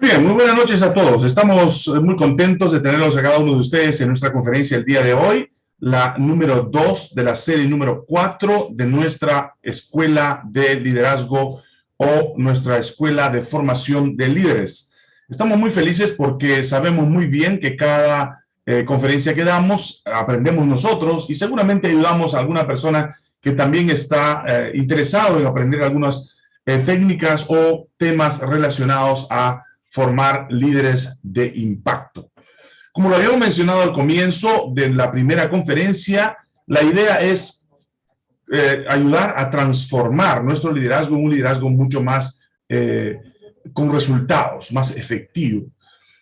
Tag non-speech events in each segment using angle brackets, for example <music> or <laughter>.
Bien, muy buenas noches a todos. Estamos muy contentos de tenerlos a cada uno de ustedes en nuestra conferencia el día de hoy, la número 2 de la serie número 4 de nuestra Escuela de Liderazgo o nuestra Escuela de Formación de Líderes. Estamos muy felices porque sabemos muy bien que cada eh, conferencia que damos aprendemos nosotros y seguramente ayudamos a alguna persona que también está eh, interesado en aprender algunas eh, técnicas o temas relacionados a formar líderes de impacto. Como lo habíamos mencionado al comienzo de la primera conferencia, la idea es eh, ayudar a transformar nuestro liderazgo en un liderazgo mucho más eh, con resultados, más efectivo.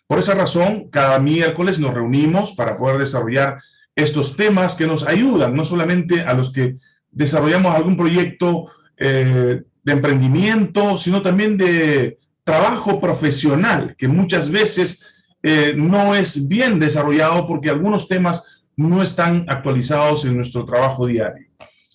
Por esa razón, cada miércoles nos reunimos para poder desarrollar estos temas que nos ayudan, no solamente a los que desarrollamos algún proyecto eh, de emprendimiento, sino también de trabajo profesional, que muchas veces eh, no es bien desarrollado porque algunos temas no están actualizados en nuestro trabajo diario.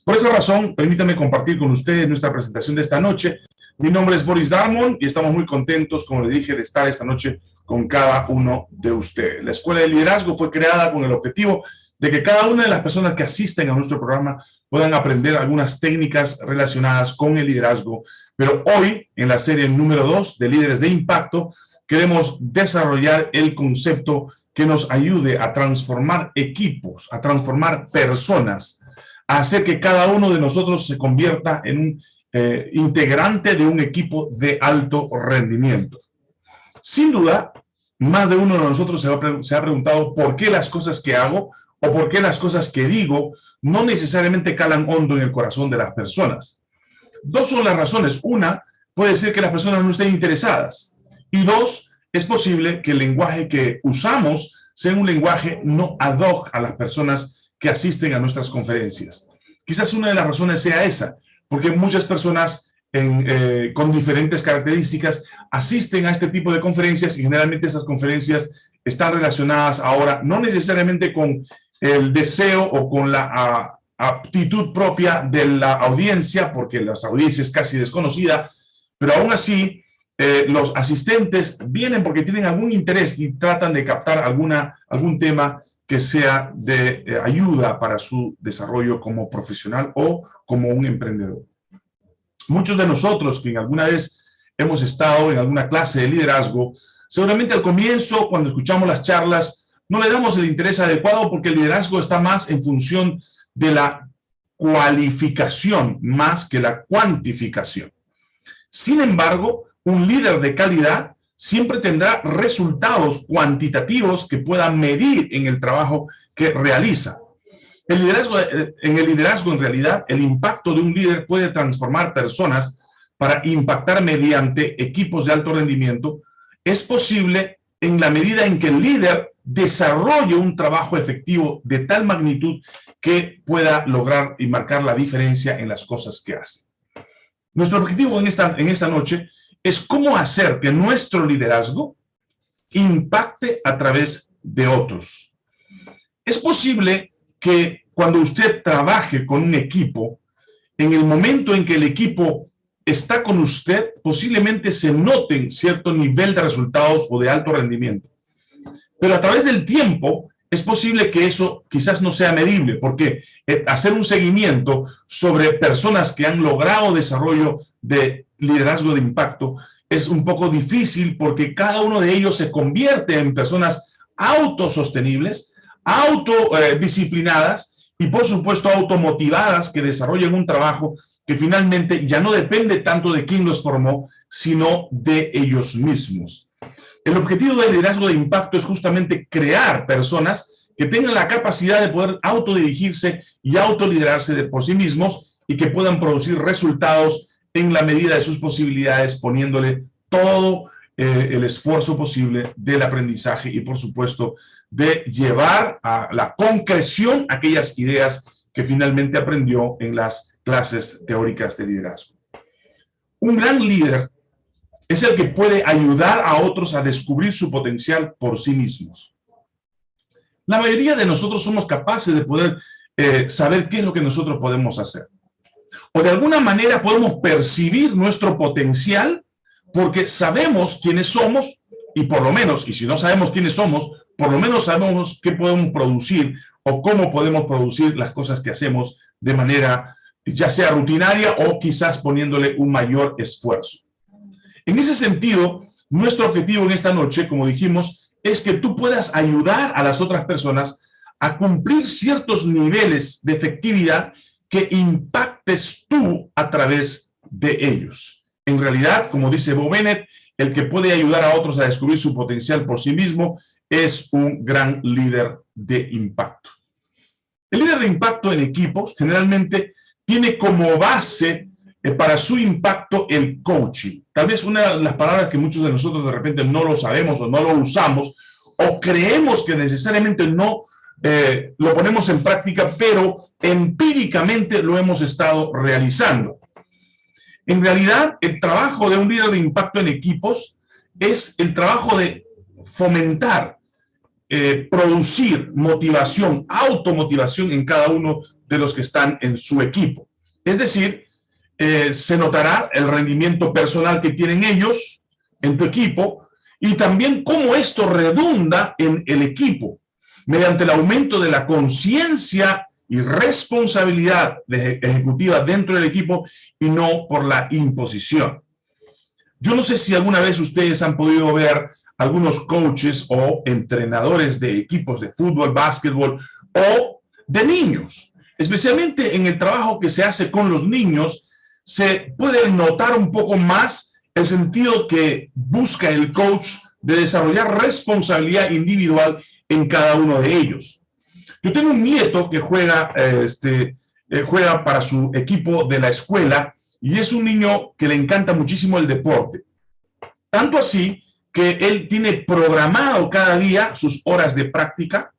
Por esa razón, permítame compartir con ustedes nuestra presentación de esta noche. Mi nombre es Boris Darmon y estamos muy contentos, como le dije, de estar esta noche con cada uno de ustedes. La Escuela de Liderazgo fue creada con el objetivo de que cada una de las personas que asisten a nuestro programa puedan aprender algunas técnicas relacionadas con el liderazgo pero hoy, en la serie número 2 de Líderes de Impacto, queremos desarrollar el concepto que nos ayude a transformar equipos, a transformar personas, a hacer que cada uno de nosotros se convierta en un eh, integrante de un equipo de alto rendimiento. Sin duda, más de uno de nosotros se, se ha preguntado por qué las cosas que hago o por qué las cosas que digo no necesariamente calan hondo en el corazón de las personas. Dos son las razones. Una, puede ser que las personas no estén interesadas. Y dos, es posible que el lenguaje que usamos sea un lenguaje no ad hoc a las personas que asisten a nuestras conferencias. Quizás una de las razones sea esa, porque muchas personas eh, con diferentes características asisten a este tipo de conferencias y generalmente esas conferencias están relacionadas ahora no necesariamente con el deseo o con la aptitud propia de la audiencia, porque la audiencia es casi desconocida, pero aún así eh, los asistentes vienen porque tienen algún interés y tratan de captar alguna, algún tema que sea de eh, ayuda para su desarrollo como profesional o como un emprendedor. Muchos de nosotros que alguna vez hemos estado en alguna clase de liderazgo, seguramente al comienzo, cuando escuchamos las charlas, no le damos el interés adecuado porque el liderazgo está más en función de la cualificación más que la cuantificación. Sin embargo, un líder de calidad siempre tendrá resultados cuantitativos que puedan medir en el trabajo que realiza. El liderazgo, en el liderazgo, en realidad, el impacto de un líder puede transformar personas para impactar mediante equipos de alto rendimiento. Es posible en la medida en que el líder desarrolle un trabajo efectivo de tal magnitud que pueda lograr y marcar la diferencia en las cosas que hace. Nuestro objetivo en esta, en esta noche es cómo hacer que nuestro liderazgo impacte a través de otros. Es posible que cuando usted trabaje con un equipo, en el momento en que el equipo está con usted, posiblemente se noten cierto nivel de resultados o de alto rendimiento. Pero a través del tiempo, es posible que eso quizás no sea medible, porque eh, hacer un seguimiento sobre personas que han logrado desarrollo de liderazgo de impacto es un poco difícil porque cada uno de ellos se convierte en personas autosostenibles, autodisciplinadas y por supuesto automotivadas que desarrollen un trabajo que finalmente ya no depende tanto de quién los formó, sino de ellos mismos. El objetivo del liderazgo de impacto es justamente crear personas que tengan la capacidad de poder autodirigirse y autoliderarse de por sí mismos y que puedan producir resultados en la medida de sus posibilidades, poniéndole todo eh, el esfuerzo posible del aprendizaje y, por supuesto, de llevar a la concreción aquellas ideas que finalmente aprendió en las clases teóricas de liderazgo. Un gran líder es el que puede ayudar a otros a descubrir su potencial por sí mismos. La mayoría de nosotros somos capaces de poder eh, saber qué es lo que nosotros podemos hacer. O de alguna manera podemos percibir nuestro potencial porque sabemos quiénes somos y por lo menos, y si no sabemos quiénes somos, por lo menos sabemos qué podemos producir o cómo podemos producir las cosas que hacemos de manera ya sea rutinaria o quizás poniéndole un mayor esfuerzo. En ese sentido, nuestro objetivo en esta noche, como dijimos, es que tú puedas ayudar a las otras personas a cumplir ciertos niveles de efectividad que impactes tú a través de ellos. En realidad, como dice Bo Bennett, el que puede ayudar a otros a descubrir su potencial por sí mismo es un gran líder de impacto. El líder de impacto en equipos generalmente tiene como base para su impacto el coaching. Tal vez una de las palabras que muchos de nosotros de repente no lo sabemos o no lo usamos o creemos que necesariamente no eh, lo ponemos en práctica, pero empíricamente lo hemos estado realizando. En realidad, el trabajo de un líder de impacto en equipos es el trabajo de fomentar, eh, producir motivación, automotivación en cada uno de los que están en su equipo. Es decir, eh, se notará el rendimiento personal que tienen ellos en tu equipo y también cómo esto redunda en el equipo mediante el aumento de la conciencia y responsabilidad ejecutiva dentro del equipo y no por la imposición. Yo no sé si alguna vez ustedes han podido ver algunos coaches o entrenadores de equipos de fútbol, básquetbol o de niños. Especialmente en el trabajo que se hace con los niños, se puede notar un poco más el sentido que busca el coach de desarrollar responsabilidad individual en cada uno de ellos. Yo tengo un nieto que juega, este, eh, juega para su equipo de la escuela y es un niño que le encanta muchísimo el deporte. Tanto así que él tiene programado cada día sus horas de práctica.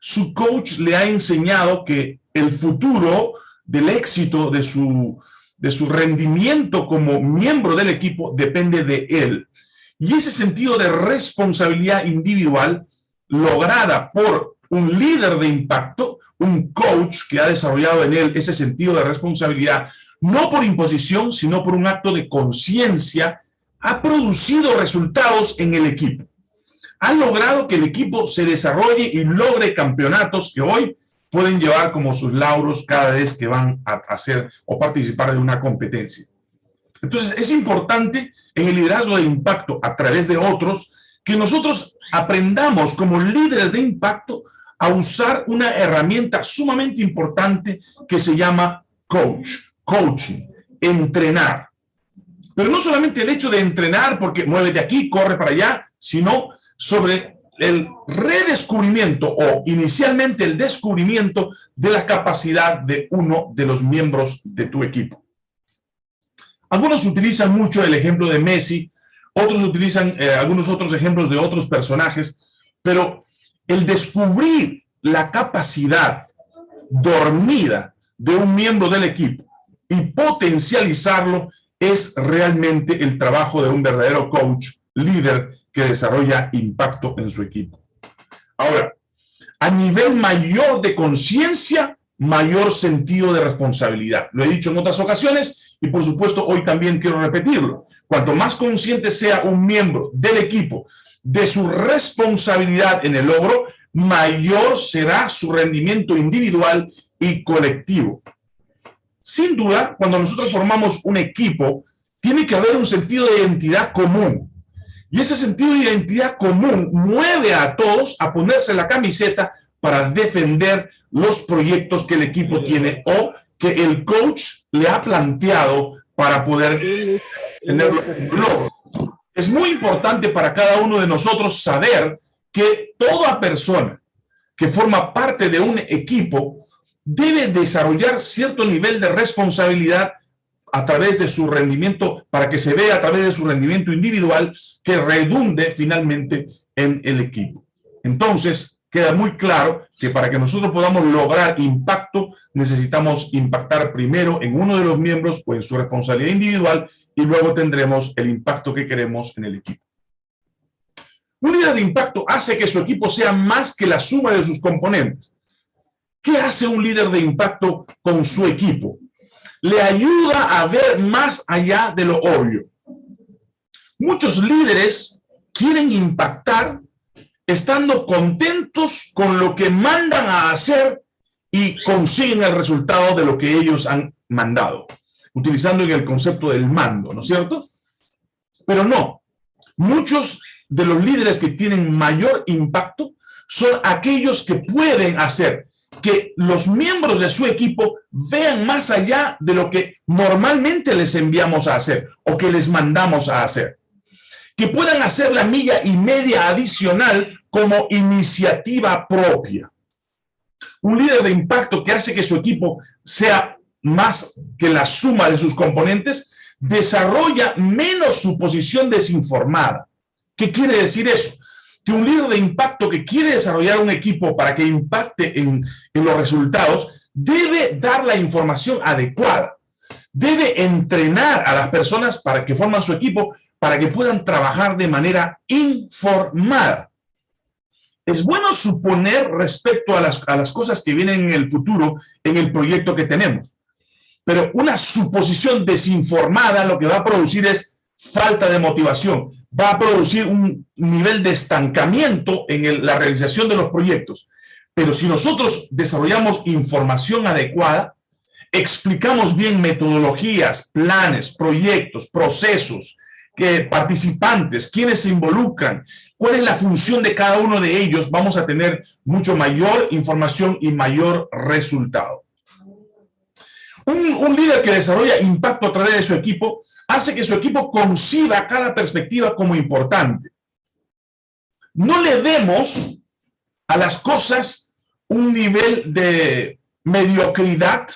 Su coach le ha enseñado que el futuro del éxito de su, de su rendimiento como miembro del equipo depende de él. Y ese sentido de responsabilidad individual lograda por un líder de impacto, un coach que ha desarrollado en él ese sentido de responsabilidad, no por imposición, sino por un acto de conciencia, ha producido resultados en el equipo. Ha logrado que el equipo se desarrolle y logre campeonatos que hoy pueden llevar como sus lauros cada vez que van a hacer o participar de una competencia. Entonces, es importante en el liderazgo de impacto a través de otros que nosotros aprendamos como líderes de impacto a usar una herramienta sumamente importante que se llama coach, coaching, entrenar. Pero no solamente el hecho de entrenar porque mueve de aquí, corre para allá, sino sobre el redescubrimiento o inicialmente el descubrimiento de la capacidad de uno de los miembros de tu equipo. Algunos utilizan mucho el ejemplo de Messi otros utilizan eh, algunos otros ejemplos de otros personajes, pero el descubrir la capacidad dormida de un miembro del equipo y potencializarlo es realmente el trabajo de un verdadero coach, líder que desarrolla impacto en su equipo. Ahora, a nivel mayor de conciencia, mayor sentido de responsabilidad. Lo he dicho en otras ocasiones y por supuesto hoy también quiero repetirlo. Cuanto más consciente sea un miembro del equipo de su responsabilidad en el logro, mayor será su rendimiento individual y colectivo. Sin duda, cuando nosotros formamos un equipo, tiene que haber un sentido de identidad común. Y ese sentido de identidad común mueve a todos a ponerse la camiseta para defender los proyectos que el equipo tiene o que el coach le ha planteado para poder tener logros. Es muy importante para cada uno de nosotros saber que toda persona que forma parte de un equipo debe desarrollar cierto nivel de responsabilidad a través de su rendimiento, para que se vea a través de su rendimiento individual que redunde finalmente en el equipo. Entonces, queda muy claro que para que nosotros podamos lograr impacto, necesitamos impactar primero en uno de los miembros o en su responsabilidad individual y luego tendremos el impacto que queremos en el equipo. Un líder de impacto hace que su equipo sea más que la suma de sus componentes. ¿Qué hace un líder de impacto con su equipo? Le ayuda a ver más allá de lo obvio. Muchos líderes quieren impactar estando contentos con lo que mandan a hacer y consiguen el resultado de lo que ellos han mandado, utilizando el concepto del mando, ¿no es cierto? Pero no, muchos de los líderes que tienen mayor impacto son aquellos que pueden hacer que los miembros de su equipo vean más allá de lo que normalmente les enviamos a hacer o que les mandamos a hacer. Que puedan hacer la milla y media adicional como iniciativa propia. Un líder de impacto que hace que su equipo sea más que la suma de sus componentes, desarrolla menos su posición desinformada. ¿Qué quiere decir eso? Que un líder de impacto que quiere desarrollar un equipo para que impacte en, los resultados, debe dar la información adecuada. Debe entrenar a las personas para que forman su equipo, para que puedan trabajar de manera informada. Es bueno suponer respecto a las, a las cosas que vienen en el futuro en el proyecto que tenemos. Pero una suposición desinformada lo que va a producir es falta de motivación, va a producir un nivel de estancamiento en la realización de los proyectos. Pero si nosotros desarrollamos información adecuada, explicamos bien metodologías, planes, proyectos, procesos, que participantes, quienes se involucran, cuál es la función de cada uno de ellos, vamos a tener mucho mayor información y mayor resultado. Un, líder que desarrolla impacto a través de su equipo hace que su equipo conciba cada perspectiva como importante. No le demos a las cosas un nivel de mediocridad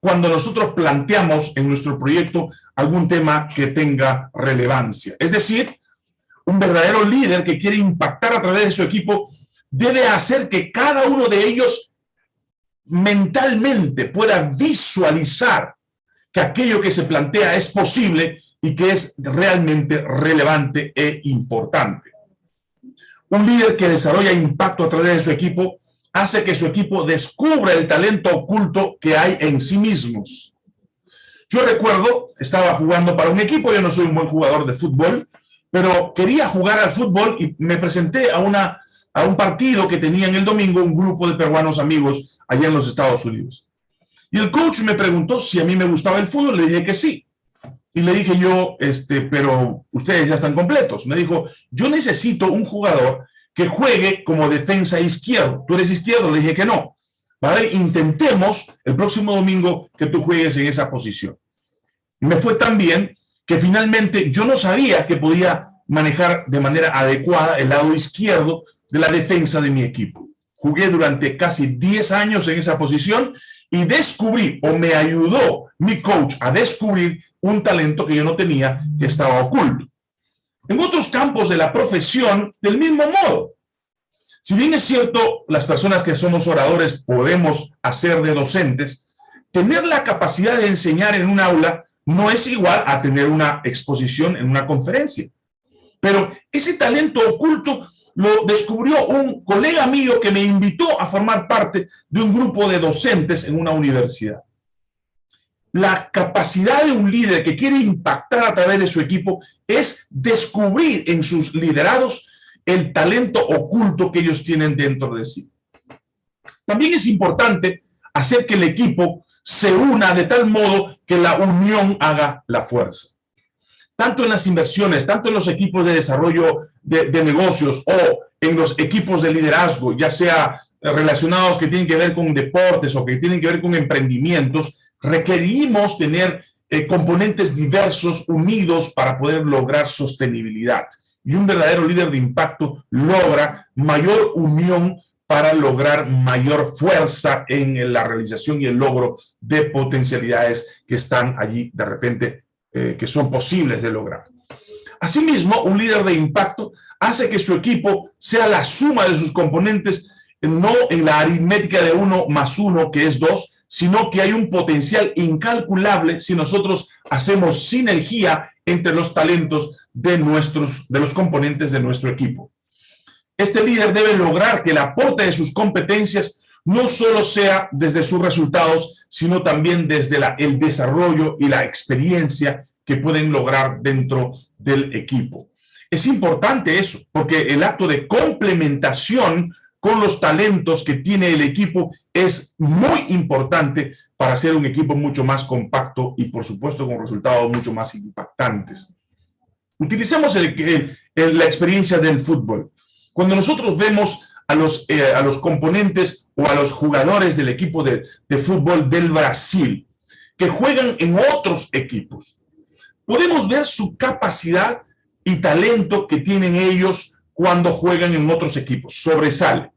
cuando nosotros planteamos en nuestro proyecto algún tema que tenga relevancia. Es decir, un verdadero líder que quiere impactar a través de su equipo debe hacer que cada uno de ellos mentalmente pueda visualizar que aquello que se plantea es posible y que es realmente relevante e importante. Un líder que desarrolla impacto a través de su equipo hace que su equipo descubra el talento oculto que hay en sí mismos. Yo recuerdo, estaba jugando para un equipo, yo no soy un buen jugador de fútbol, pero quería jugar al fútbol y me presenté a, una, a un partido que tenía en el domingo un grupo de peruanos amigos allá en los Estados Unidos. Y el coach me preguntó si a mí me gustaba el fútbol, le dije que sí. Y le dije yo, este, pero ustedes ya están completos. Me dijo, yo necesito un jugador que juegue como defensa izquierdo. ¿Tú eres izquierdo? Le dije que no. ¿Vale? Intentemos el próximo domingo que tú juegues en esa posición. Y me fue tan bien que finalmente yo no sabía que podía manejar de manera adecuada el lado izquierdo de la defensa de mi equipo. Jugué durante casi 10 años en esa posición y descubrí, o me ayudó mi coach a descubrir un talento que yo no tenía, que estaba oculto. En otros campos de la profesión, del mismo modo. Si bien es cierto, las personas que somos oradores podemos hacer de docentes, tener la capacidad de enseñar en un aula no es igual a tener una exposición en una conferencia. Pero ese talento oculto lo descubrió un colega mío que me invitó a formar parte de un grupo de docentes en una universidad. La capacidad de un líder que quiere impactar a través de su equipo es descubrir en sus liderados el talento oculto que ellos tienen dentro de sí. También es importante hacer que el equipo se una de tal modo que la unión haga la fuerza tanto en las inversiones, tanto en los equipos de desarrollo de, negocios o en los equipos de liderazgo, ya sea relacionados que tienen que ver con deportes o que tienen que ver con emprendimientos, requerimos tener eh, componentes diversos unidos para poder lograr sostenibilidad. Y un verdadero líder de impacto logra mayor unión para lograr mayor fuerza en la realización y el logro de potencialidades que están allí de repente eh, que son posibles de lograr. Asimismo, un líder de impacto hace que su equipo sea la suma de sus componentes, no en la aritmética de uno más uno, que es dos, sino que hay un potencial incalculable si nosotros hacemos sinergia entre los talentos de, nuestros, de los componentes de nuestro equipo. Este líder debe lograr que el aporte de sus competencias no solo sea desde sus resultados, sino también desde el desarrollo y la experiencia que pueden lograr dentro del equipo. Es importante eso, porque el acto de complementación con los talentos que tiene el equipo es muy importante para hacer un equipo mucho más compacto y por supuesto con resultados mucho más impactantes. Utilicemos la experiencia del fútbol. Cuando nosotros vemos a los, eh, a los componentes o a los jugadores del equipo de, de fútbol del Brasil, que juegan en otros equipos, podemos ver su capacidad y talento que tienen ellos cuando juegan en otros equipos. Sobresale.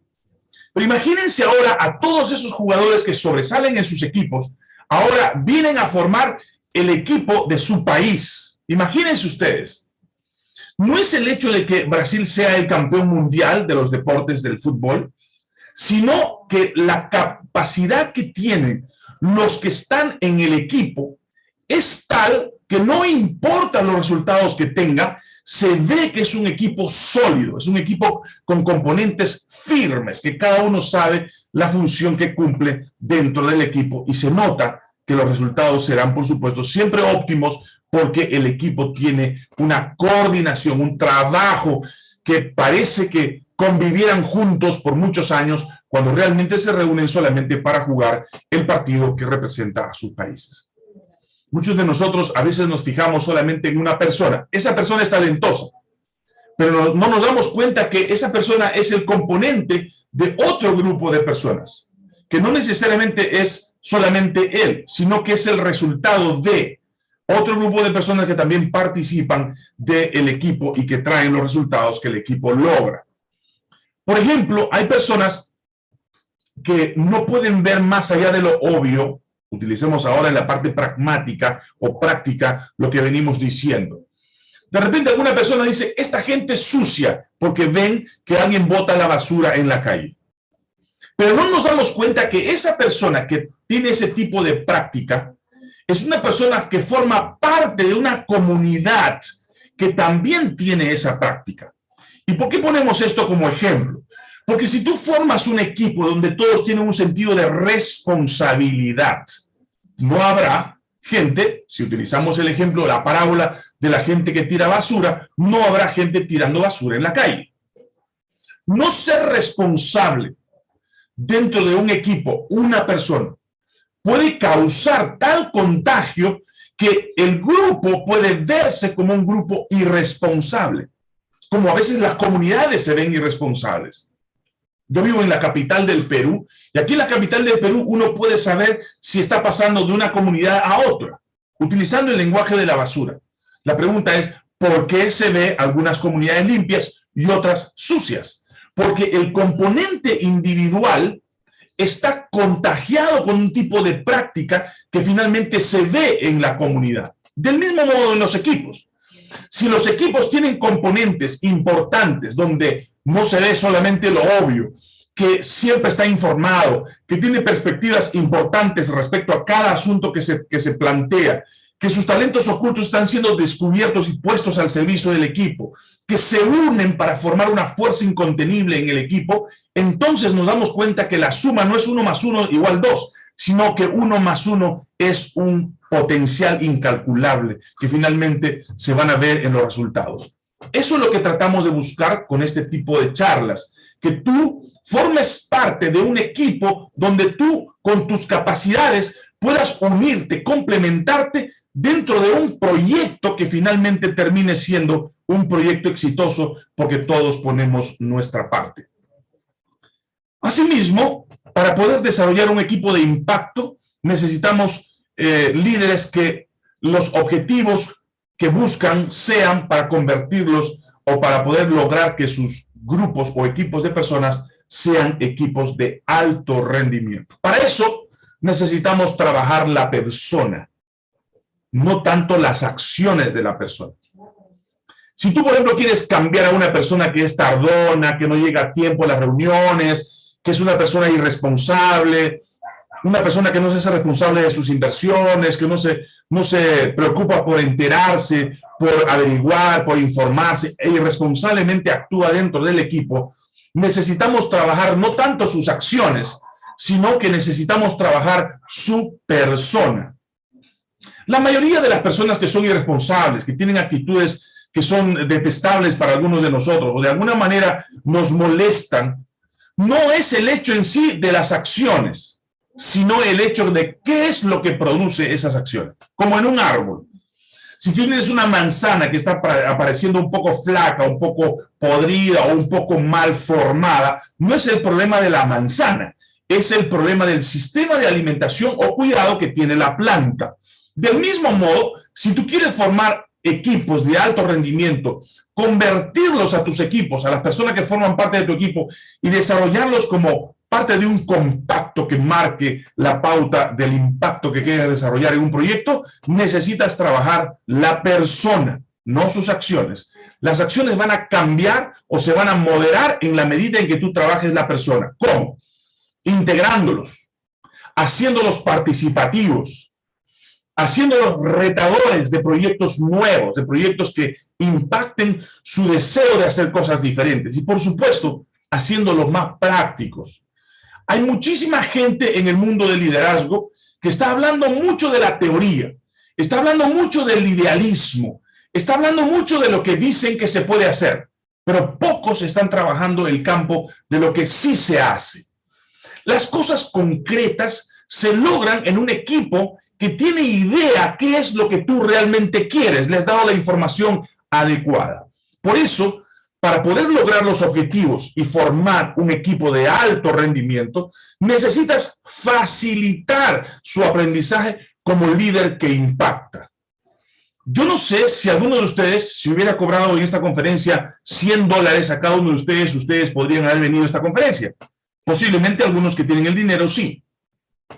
Pero imagínense ahora a todos esos jugadores que sobresalen en sus equipos, ahora vienen a formar el equipo de su país. Imagínense ustedes. No es el hecho de que Brasil sea el campeón mundial de los deportes del fútbol, sino que la capacidad que tienen los que están en el equipo es tal que no importa los resultados que tenga, se ve que es un equipo sólido, es un equipo con componentes firmes, que cada uno sabe la función que cumple dentro del equipo y se nota que los resultados serán, por supuesto, siempre óptimos porque el equipo tiene una coordinación, un trabajo que parece que convivieran juntos por muchos años cuando realmente se reúnen solamente para jugar el partido que representa a sus países. Muchos de nosotros a veces nos fijamos solamente en una persona. Esa persona es talentosa, pero no, nos damos cuenta que esa persona es el componente de otro grupo de personas, que no necesariamente es solamente él, sino que es el resultado de otro grupo de personas que también participan del equipo y que traen los resultados que el equipo logra. Por ejemplo, hay personas que no pueden ver más allá de lo obvio utilicemos ahora en la parte pragmática o práctica lo que venimos diciendo. De repente alguna persona dice, esta gente es sucia porque ven que alguien bota la basura en la calle. Pero no nos damos cuenta que esa persona que tiene ese tipo de práctica es una persona que forma parte de una comunidad que también tiene esa práctica. ¿Y por qué ponemos esto como ejemplo? Porque si tú formas un equipo donde todos tienen un sentido de responsabilidad, no habrá gente, si utilizamos el ejemplo, la parábola de la gente que tira basura, no habrá gente tirando basura en la calle. No ser responsable dentro de un equipo, una persona, puede causar tal contagio que el grupo puede verse como un grupo irresponsable, como a veces las comunidades se ven irresponsables. Yo vivo en la capital del Perú, y aquí en la capital del Perú uno puede saber si está pasando de una comunidad a otra, utilizando el lenguaje de la basura. La pregunta es, ¿por qué se ve algunas comunidades limpias y otras sucias? Porque el componente individual está contagiado con un tipo de práctica que finalmente se ve en la comunidad. Del mismo modo en los equipos. Si los equipos tienen componentes importantes donde no se ve solamente lo obvio, que siempre está informado, que tiene perspectivas importantes respecto a cada asunto que se, que se plantea, que sus talentos ocultos están siendo descubiertos y puestos al servicio del equipo, que se unen para formar una fuerza incontenible en el equipo, entonces nos damos cuenta que la suma no es uno más uno igual dos, sino que uno más uno es un potencial incalculable que finalmente se van a ver en los resultados. Eso es lo que tratamos de buscar con este tipo de charlas, que tú formes parte de un equipo donde tú, con tus capacidades, puedas unirte, complementarte dentro de un proyecto que finalmente termine siendo un proyecto exitoso porque todos ponemos nuestra parte. Asimismo, para poder desarrollar un equipo de impacto, necesitamos eh, líderes que los objetivos que buscan sean para convertirlos o para poder lograr que sus grupos o equipos de personas sean equipos de alto rendimiento. Para eso necesitamos trabajar la persona, no tanto las acciones de la persona. Si tú, por ejemplo, quieres cambiar a una persona que es tardona, que no llega a tiempo a las reuniones, que es una persona irresponsable, una persona que no se hace responsable de sus inversiones, que no se, no se preocupa por enterarse, por averiguar, por informarse, e irresponsablemente actúa dentro del equipo, necesitamos trabajar no tanto sus acciones, sino que necesitamos trabajar su persona. La mayoría de las personas que son irresponsables, que tienen actitudes que son detestables para algunos de nosotros o de alguna manera nos molestan, no es el hecho en sí de las acciones, sino el hecho de qué es lo que produce esas acciones. Como en un árbol. Si tienes una manzana que está apareciendo un poco flaca, un poco podrida o un poco mal formada, no es el problema de la manzana, es el problema del sistema de alimentación o cuidado que tiene la planta. Del mismo modo, si tú quieres formar equipos de alto rendimiento, convertirlos a tus equipos, a las personas que forman parte de tu equipo y desarrollarlos como parte de un compacto que marque la pauta del impacto que quieres desarrollar en un proyecto, necesitas trabajar la persona, no sus acciones. Las acciones van a cambiar o se van a moderar en la medida en que tú trabajes la persona. ¿Cómo? Integrándolos, haciéndolos participativos, haciéndolos retadores de proyectos nuevos, de proyectos que impacten su deseo de hacer cosas diferentes. Y por supuesto, haciéndolos más prácticos. Hay muchísima gente en el mundo del liderazgo que está hablando mucho de la teoría, está hablando mucho del idealismo, está hablando mucho de lo que dicen que se puede hacer, pero pocos están trabajando el campo de lo que sí se hace. Las cosas concretas se logran en un equipo que tiene idea qué es lo que tú realmente quieres, le has dado la información adecuada. Por eso, para poder lograr los objetivos y formar un equipo de alto rendimiento, necesitas facilitar su aprendizaje como líder que impacta. Yo no sé si alguno de ustedes, si hubiera cobrado en esta conferencia 100 dólares a cada uno de ustedes, ustedes podrían haber venido a esta conferencia. Posiblemente algunos que tienen el dinero, sí.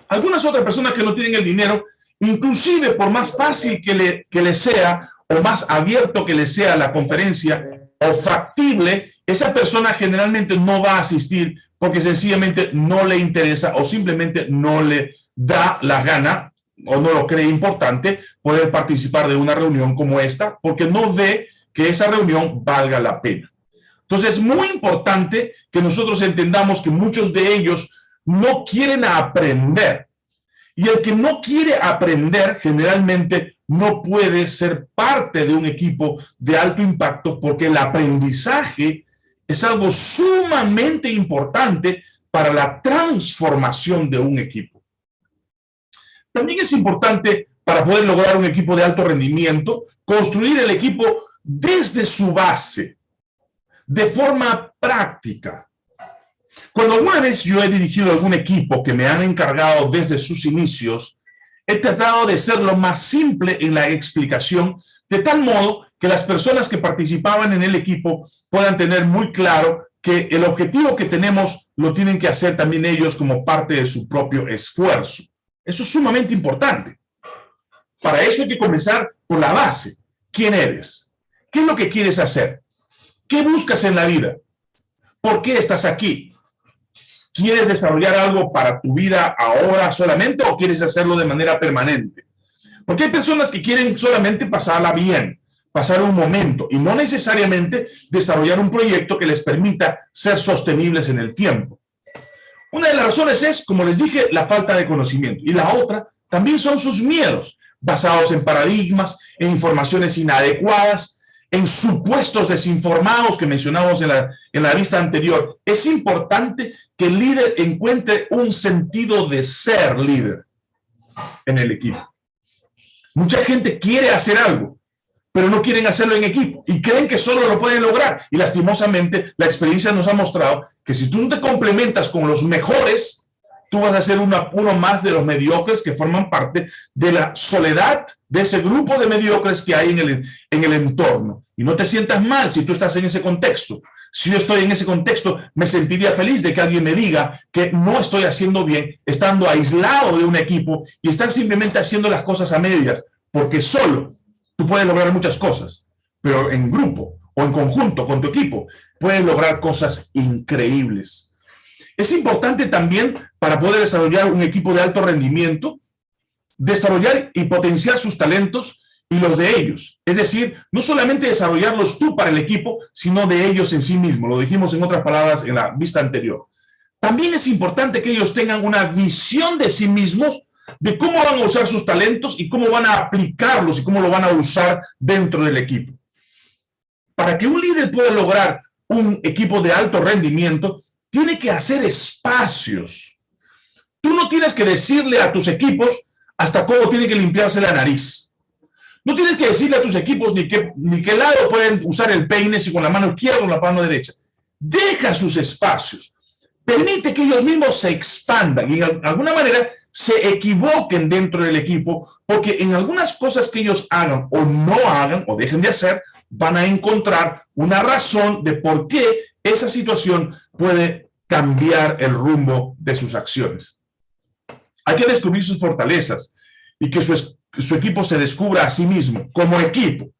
Algunas otras personas que no tienen el dinero, inclusive por más fácil que le, sea o más abierto que le sea la conferencia, o factible, esa persona generalmente no va a asistir porque sencillamente no le interesa o simplemente no le da la gana o no lo cree importante poder participar de una reunión como esta porque no ve que esa reunión valga la pena. Entonces es muy importante que nosotros entendamos que muchos de ellos no quieren aprender. Y el que no quiere aprender generalmente no puede ser parte de un equipo de alto impacto porque el aprendizaje es algo sumamente importante para la transformación de un equipo. También es importante para poder lograr un equipo de alto rendimiento, construir el equipo desde su base, de forma práctica. Cuando alguna vez yo he dirigido algún equipo que me han encargado desde sus inicios, he tratado de ser lo más simple en la explicación, de tal modo que las personas que participaban en el equipo puedan tener muy claro que el objetivo que tenemos lo tienen que hacer también ellos como parte de su propio esfuerzo. Eso es sumamente importante. Para eso hay que comenzar por la base. ¿Quién eres? ¿Qué es lo que quieres hacer? ¿Qué buscas en la vida? ¿Por qué estás aquí? ¿Quieres desarrollar algo para tu vida ahora solamente o quieres hacerlo de manera permanente? Porque hay personas que quieren solamente pasarla bien, pasar un momento y no necesariamente desarrollar un proyecto que les permita ser sostenibles en el tiempo. Una de las razones es, como les dije, la falta de conocimiento. Y la otra también son sus miedos, basados en paradigmas, en informaciones inadecuadas, en supuestos desinformados que mencionamos en la, en la vista anterior. Es importante que el líder encuentre un sentido de ser líder en el equipo. Mucha gente quiere hacer algo, pero no quieren hacerlo en equipo y creen que solo lo pueden lograr. Y lastimosamente la experiencia nos ha mostrado que si tú te complementas con los mejores, tú vas a ser uno más de los mediocres que forman parte de la soledad de ese grupo de mediocres que hay en el, en el entorno. Y no te sientas mal si tú estás en ese contexto. Si yo estoy en ese contexto, me sentiría feliz de que alguien me diga que no estoy haciendo bien, estando aislado de un equipo y estar simplemente haciendo las cosas a medias, porque solo tú puedes lograr muchas cosas, pero en grupo o en conjunto con tu equipo puedes lograr cosas increíbles. Es importante también para poder desarrollar un equipo de alto rendimiento, desarrollar y potenciar sus talentos y los de ellos. Es decir, no solamente desarrollarlos tú para el equipo, sino de ellos en sí mismos. Lo dijimos en otras palabras en la vista anterior. También es importante que ellos tengan una visión de sí mismos de cómo van a usar sus talentos y cómo van a aplicarlos y cómo lo van a usar dentro del equipo. para que un líder pueda lograr un equipo de alto rendimiento, tiene que hacer espacios. Tú no tienes que decirle a tus equipos hasta cómo tiene que limpiarse la nariz. No tienes que decirle a tus equipos ni qué, ni qué lado pueden usar el peine, si con la mano izquierda o la mano derecha. Deja sus espacios. Permite que ellos mismos se expandan y de alguna manera se equivoquen dentro del equipo, porque en algunas cosas que ellos hagan o no hagan o dejen de hacer, van a encontrar una razón de por qué esa situación puede cambiar el rumbo de sus acciones. Hay que descubrir sus fortalezas y que su, equipo se descubra a sí mismo como equipo.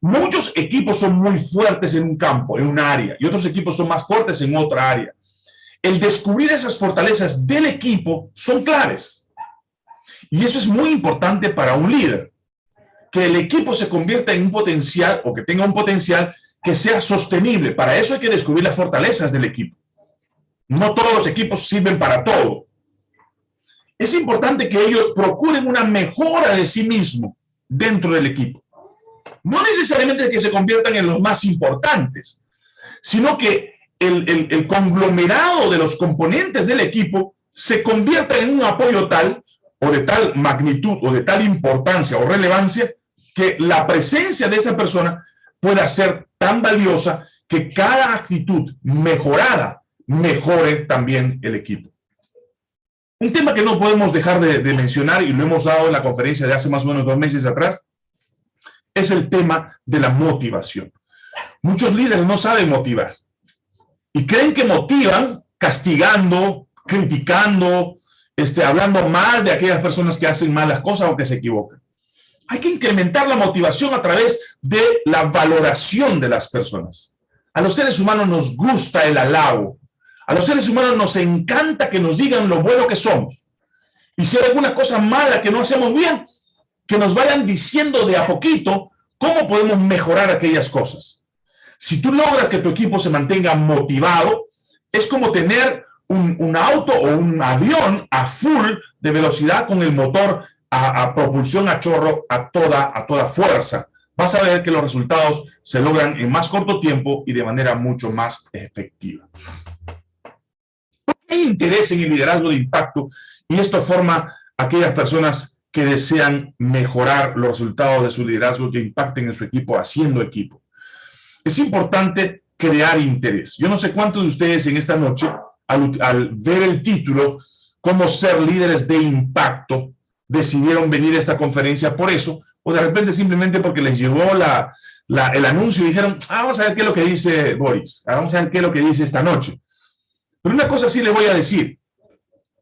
Muchos equipos son muy fuertes en un campo, en un área, y otros equipos son más fuertes en otra área. El descubrir esas fortalezas del equipo son claves. Y eso es muy importante para un líder. Que el equipo se convierta en un potencial o que tenga un potencial que sea sostenible. Para eso hay que descubrir las fortalezas del equipo. No todos los equipos sirven para todo es importante que ellos procuren una mejora de sí mismo dentro del equipo. No necesariamente que se conviertan en los más importantes, sino que el, conglomerado de los componentes del equipo se convierta en un apoyo tal o de tal magnitud o de tal importancia o relevancia que la presencia de esa persona pueda ser tan valiosa que cada actitud mejorada mejore también el equipo. Un tema que no podemos dejar de, mencionar, y lo hemos dado en la conferencia de hace más o menos dos meses atrás, es el tema de la motivación. Muchos líderes no saben motivar y creen que motivan castigando, criticando, este, hablando mal de aquellas personas que hacen malas cosas o que se equivocan. Hay que incrementar la motivación a través de la valoración de las personas. A los seres humanos nos gusta el halago, a los seres humanos nos encanta que nos digan lo bueno que somos. Y si hay alguna cosa mala que no hacemos bien, que nos vayan diciendo de a poquito cómo podemos mejorar aquellas cosas. Si tú logras que tu equipo se mantenga motivado, es como tener un, auto o un avión a full de velocidad con el motor a, a, propulsión a chorro a toda, a toda fuerza. Vas a ver que los resultados se logran en más corto tiempo y de manera mucho más efectiva hay interés en el liderazgo de impacto y esto forma a aquellas personas que desean mejorar los resultados de su liderazgo que impacten en su equipo, haciendo equipo. Es importante crear interés. Yo no sé cuántos de ustedes en esta noche, al, ver el título, cómo ser líderes de impacto, decidieron venir a esta conferencia por eso, o de repente simplemente porque les llegó la, el anuncio y dijeron, ah, vamos a ver qué es lo que dice Boris, ah, vamos a ver qué es lo que dice esta noche. Pero una cosa sí le voy a decir.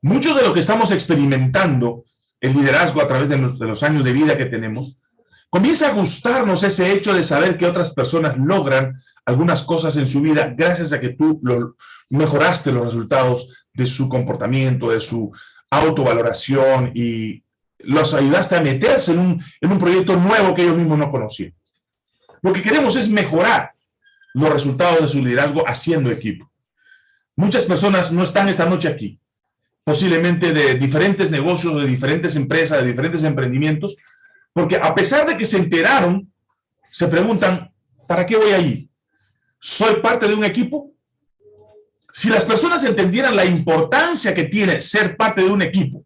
Mucho de lo que estamos experimentando, el liderazgo a través de los, años de vida que tenemos, comienza a gustarnos ese hecho de saber que otras personas logran algunas cosas en su vida gracias a que tú mejoraste los resultados de su comportamiento, de su autovaloración y los ayudaste a meterse en un, en un proyecto nuevo que ellos mismos no conocían. Lo que queremos es mejorar los resultados de su liderazgo haciendo equipo. Muchas personas no están esta noche aquí, posiblemente de diferentes negocios, de diferentes empresas, de diferentes emprendimientos, porque a pesar de que se enteraron, se preguntan, ¿para qué voy allí? ¿Soy parte de un equipo? Si las personas entendieran la importancia que tiene ser parte de un equipo,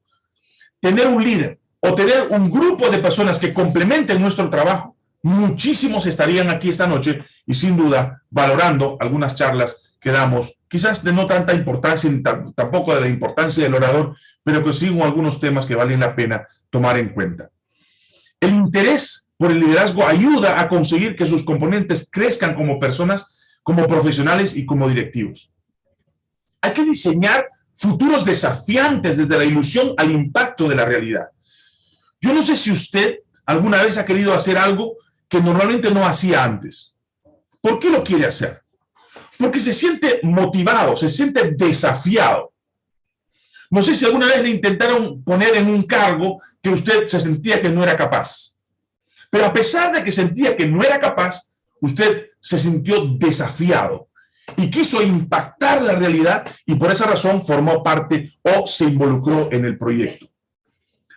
tener un líder o tener un grupo de personas que complementen nuestro trabajo, muchísimos estarían aquí esta noche y sin duda valorando algunas charlas que damos, quizás de no tanta importancia, tampoco de la importancia del orador, pero que sigo algunos temas que valen la pena tomar en cuenta. El interés por el liderazgo ayuda a conseguir que sus componentes crezcan como personas, como profesionales y como directivos. Hay que diseñar futuros desafiantes desde la ilusión al impacto de la realidad. Yo no sé si usted alguna vez ha querido hacer algo que normalmente no hacía antes. ¿Por qué lo quiere hacer? Porque se siente motivado, se siente desafiado. No sé si alguna vez le intentaron poner en un cargo que usted se sentía que no era capaz. Pero a pesar de que sentía que no era capaz, usted se sintió desafiado y quiso impactar la realidad y por esa razón formó parte o se involucró en el proyecto.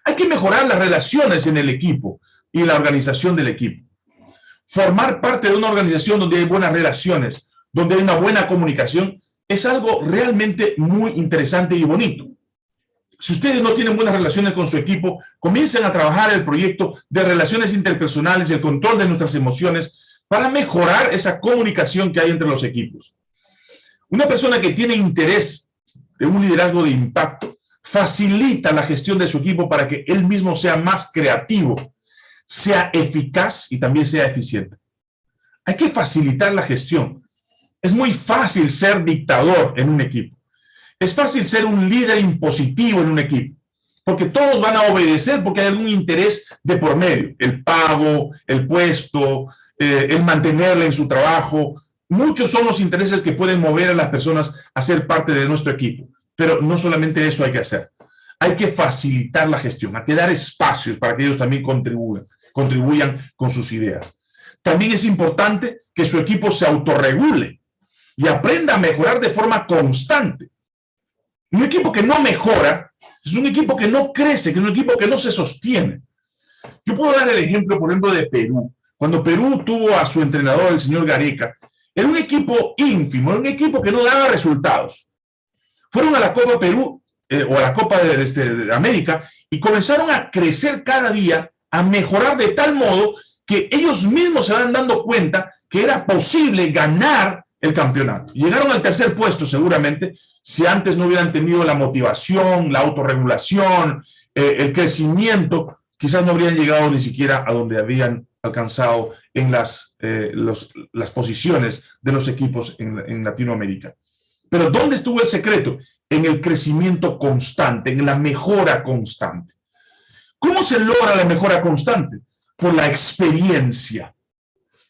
Hay que mejorar las relaciones en el equipo y la organización del equipo. formar parte de una organización donde hay buenas relaciones, donde hay una buena comunicación, es algo realmente muy interesante y bonito. Si ustedes no tienen buenas relaciones con su equipo, comiencen a trabajar el proyecto de relaciones interpersonales, el control de nuestras emociones, para mejorar esa comunicación que hay entre los equipos. Una persona que tiene interés de un liderazgo de impacto facilita la gestión de su equipo para que él mismo sea más creativo, sea eficaz y también sea eficiente. Hay que facilitar la gestión. Es muy fácil ser dictador en un equipo. Es fácil ser un líder impositivo en un equipo, porque todos van a obedecer porque hay algún interés de por medio, el pago, el puesto, eh, el mantenerle en su trabajo. Muchos son los intereses que pueden mover a las personas a ser parte de nuestro equipo, pero no solamente eso hay que hacer. Hay que facilitar la gestión, hay que dar espacios para que ellos también contribuyan, contribuyan con sus ideas. También es importante que su equipo se autorregule y aprenda a mejorar de forma constante. Un equipo que no mejora es un equipo que no crece, que es un equipo que no se sostiene. Yo puedo dar el ejemplo, por ejemplo, de Perú. Cuando Perú tuvo a su entrenador, el señor Gareca, era un equipo ínfimo, era un equipo que no daba resultados. Fueron a la Copa Perú, eh, o a la Copa de, este, de América, y comenzaron a crecer cada día, a mejorar de tal modo que ellos mismos se van dando cuenta que era posible ganar el campeonato. Llegaron al tercer puesto seguramente, si antes no hubieran tenido la motivación, la autorregulación, eh, el crecimiento, quizás no habrían llegado ni siquiera a donde habían alcanzado en las, eh, las posiciones de los equipos en, en Latinoamérica. Pero ¿dónde estuvo el secreto? En el crecimiento constante, en la mejora constante. ¿Cómo se logra la mejora constante? Por la experiencia.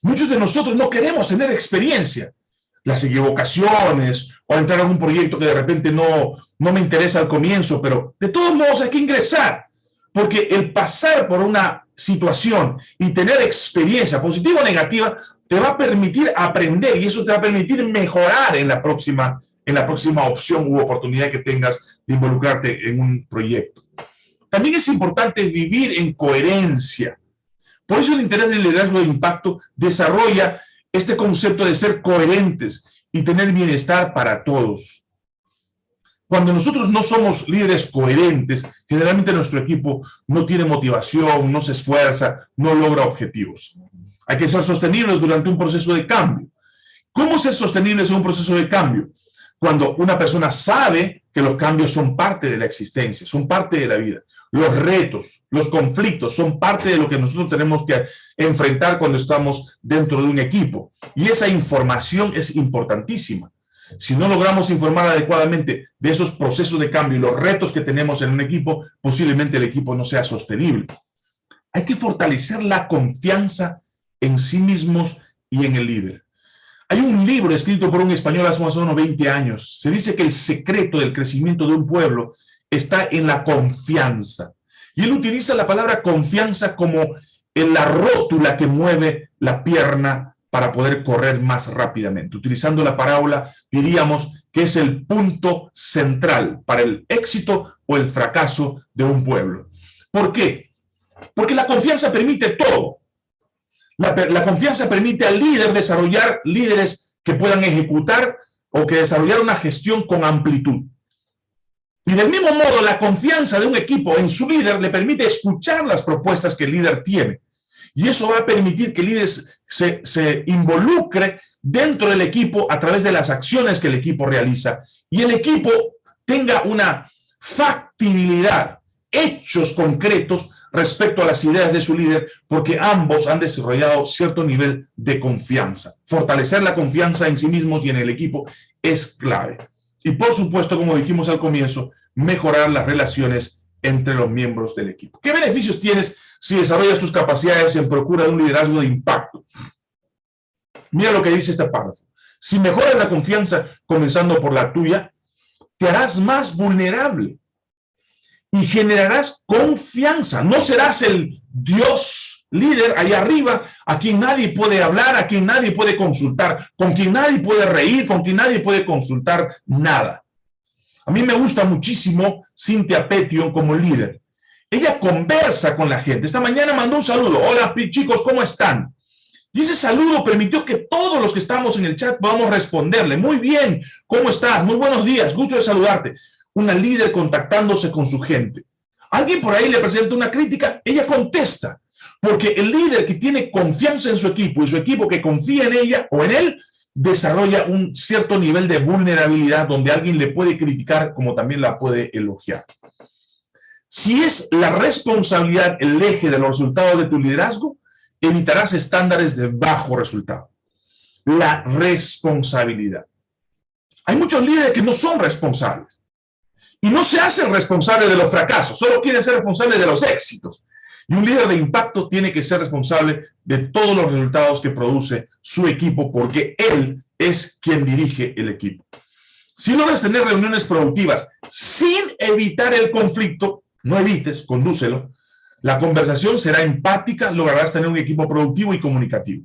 Muchos de nosotros no queremos tener experiencia las equivocaciones o entrar a un proyecto que de repente no, no me interesa al comienzo, pero de todos modos hay que ingresar, porque el pasar por una situación y tener experiencia positiva o negativa te va a permitir aprender y eso te va a permitir mejorar en la próxima, en la próxima opción u oportunidad que tengas de involucrarte en un proyecto. También es importante vivir en coherencia. Por eso el interés del liderazgo de impacto desarrolla este concepto de ser coherentes y tener bienestar para todos. Cuando nosotros no somos líderes coherentes, generalmente nuestro equipo no tiene motivación, no se esfuerza, no logra objetivos. Hay que ser sostenibles durante un proceso de cambio. ¿Cómo ser sostenibles en un proceso de cambio? Cuando una persona sabe que los cambios son parte de la existencia, son parte de la vida. Los retos, los conflictos son parte de lo que nosotros tenemos que enfrentar cuando estamos dentro de un equipo. Y esa información es importantísima. Si no logramos informar adecuadamente de esos procesos de cambio y los retos que tenemos en un equipo, posiblemente el equipo no sea sostenible. Hay que fortalecer la confianza en sí mismos y en el líder. Hay un libro escrito por un español hace más o menos 20 años. Se dice que el secreto del crecimiento de un pueblo está en la confianza. Y él utiliza la palabra confianza como en la rótula que mueve la pierna para poder correr más rápidamente. Utilizando la parábola, diríamos que es el punto central para el éxito o el fracaso de un pueblo. ¿Por qué? Porque la confianza permite todo. La, la confianza permite al líder desarrollar líderes que puedan ejecutar o que desarrollar una gestión con amplitud. Y del mismo modo, la confianza de un equipo en su líder le permite escuchar las propuestas que el líder tiene. Y eso va a permitir que el líder se, se involucre dentro del equipo a través de las acciones que el equipo realiza. Y el equipo tenga una factibilidad, hechos concretos respecto a las ideas de su líder, porque ambos han desarrollado cierto nivel de confianza. Fortalecer la confianza en sí mismos y en el equipo es clave. Y por supuesto, como dijimos al comienzo, mejorar las relaciones entre los miembros del equipo. ¿Qué beneficios tienes si desarrollas tus capacidades en procura de un liderazgo de impacto? Mira lo que dice este párrafo. Si mejoras la confianza, comenzando por la tuya, te harás más vulnerable y generarás confianza. No serás el Dios líder allá arriba a quien nadie puede hablar, a quien nadie puede consultar, con quien nadie puede reír, con quien nadie puede consultar nada. A mí me gusta muchísimo Cintia Petion como líder. Ella conversa con la gente. Esta mañana mandó un saludo. Hola chicos, ¿cómo están? Y ese saludo permitió que todos los que estamos en el chat podamos responderle. Muy bien, ¿cómo estás? Muy buenos días, gusto de saludarte. Una líder contactándose con su gente. Alguien por ahí le presenta una crítica, ella contesta. Porque el líder que tiene confianza en su equipo y su equipo que confía en ella o en él, desarrolla un cierto nivel de vulnerabilidad donde alguien le puede criticar como también la puede elogiar. Si es la responsabilidad el eje de los resultados de tu liderazgo, evitarás estándares de bajo resultado. La responsabilidad. Hay muchos líderes que no son responsables y no se hacen responsables de los fracasos, solo quieren ser responsables de los éxitos. Y un líder de impacto tiene que ser responsable de todos los resultados que produce su equipo porque él es quien dirige el equipo. Si logras tener reuniones productivas sin evitar el conflicto, no evites, condúcelo, la conversación será empática, lograrás tener un equipo productivo y comunicativo.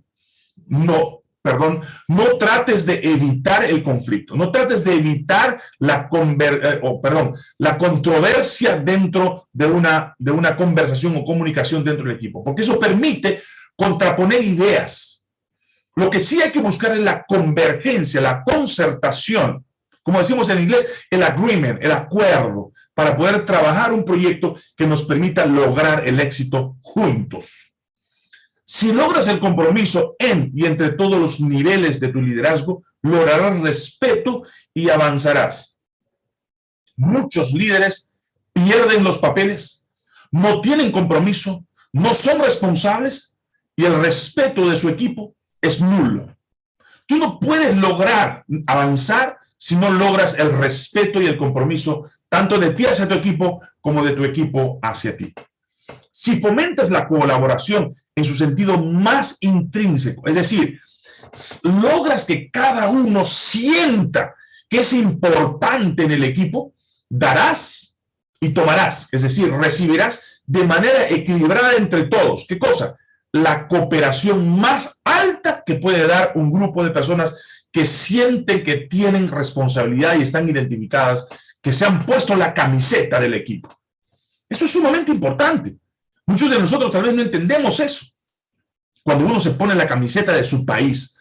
No, perdón, no trates de evitar el conflicto, no trates de evitar la, eh, perdón, la controversia dentro de una, de una conversación o comunicación dentro del equipo, porque eso permite contraponer ideas. Lo que sí hay que buscar es la convergencia, la concertación, como decimos en inglés, el agreement, el acuerdo, para poder trabajar un proyecto que nos permita lograr el éxito juntos. Si logras el compromiso en y entre todos los niveles de tu liderazgo, lograrás respeto y avanzarás. Muchos líderes pierden los papeles, no tienen compromiso, no son responsables y el respeto de su equipo es nulo. Tú no puedes lograr avanzar si no logras el respeto y el compromiso tanto de ti hacia tu equipo como de tu equipo hacia ti. Si fomentas la colaboración en su sentido más intrínseco, es decir, logras que cada uno sienta que es importante en el equipo, darás y tomarás, es decir, recibirás de manera equilibrada entre todos. ¿Qué cosa? La cooperación más alta que puede dar un grupo de personas que sienten que tienen responsabilidad y están identificadas que se han puesto la camiseta del equipo. Eso es sumamente importante. Muchos de nosotros tal vez no entendemos eso. Cuando uno se pone la camiseta de su país.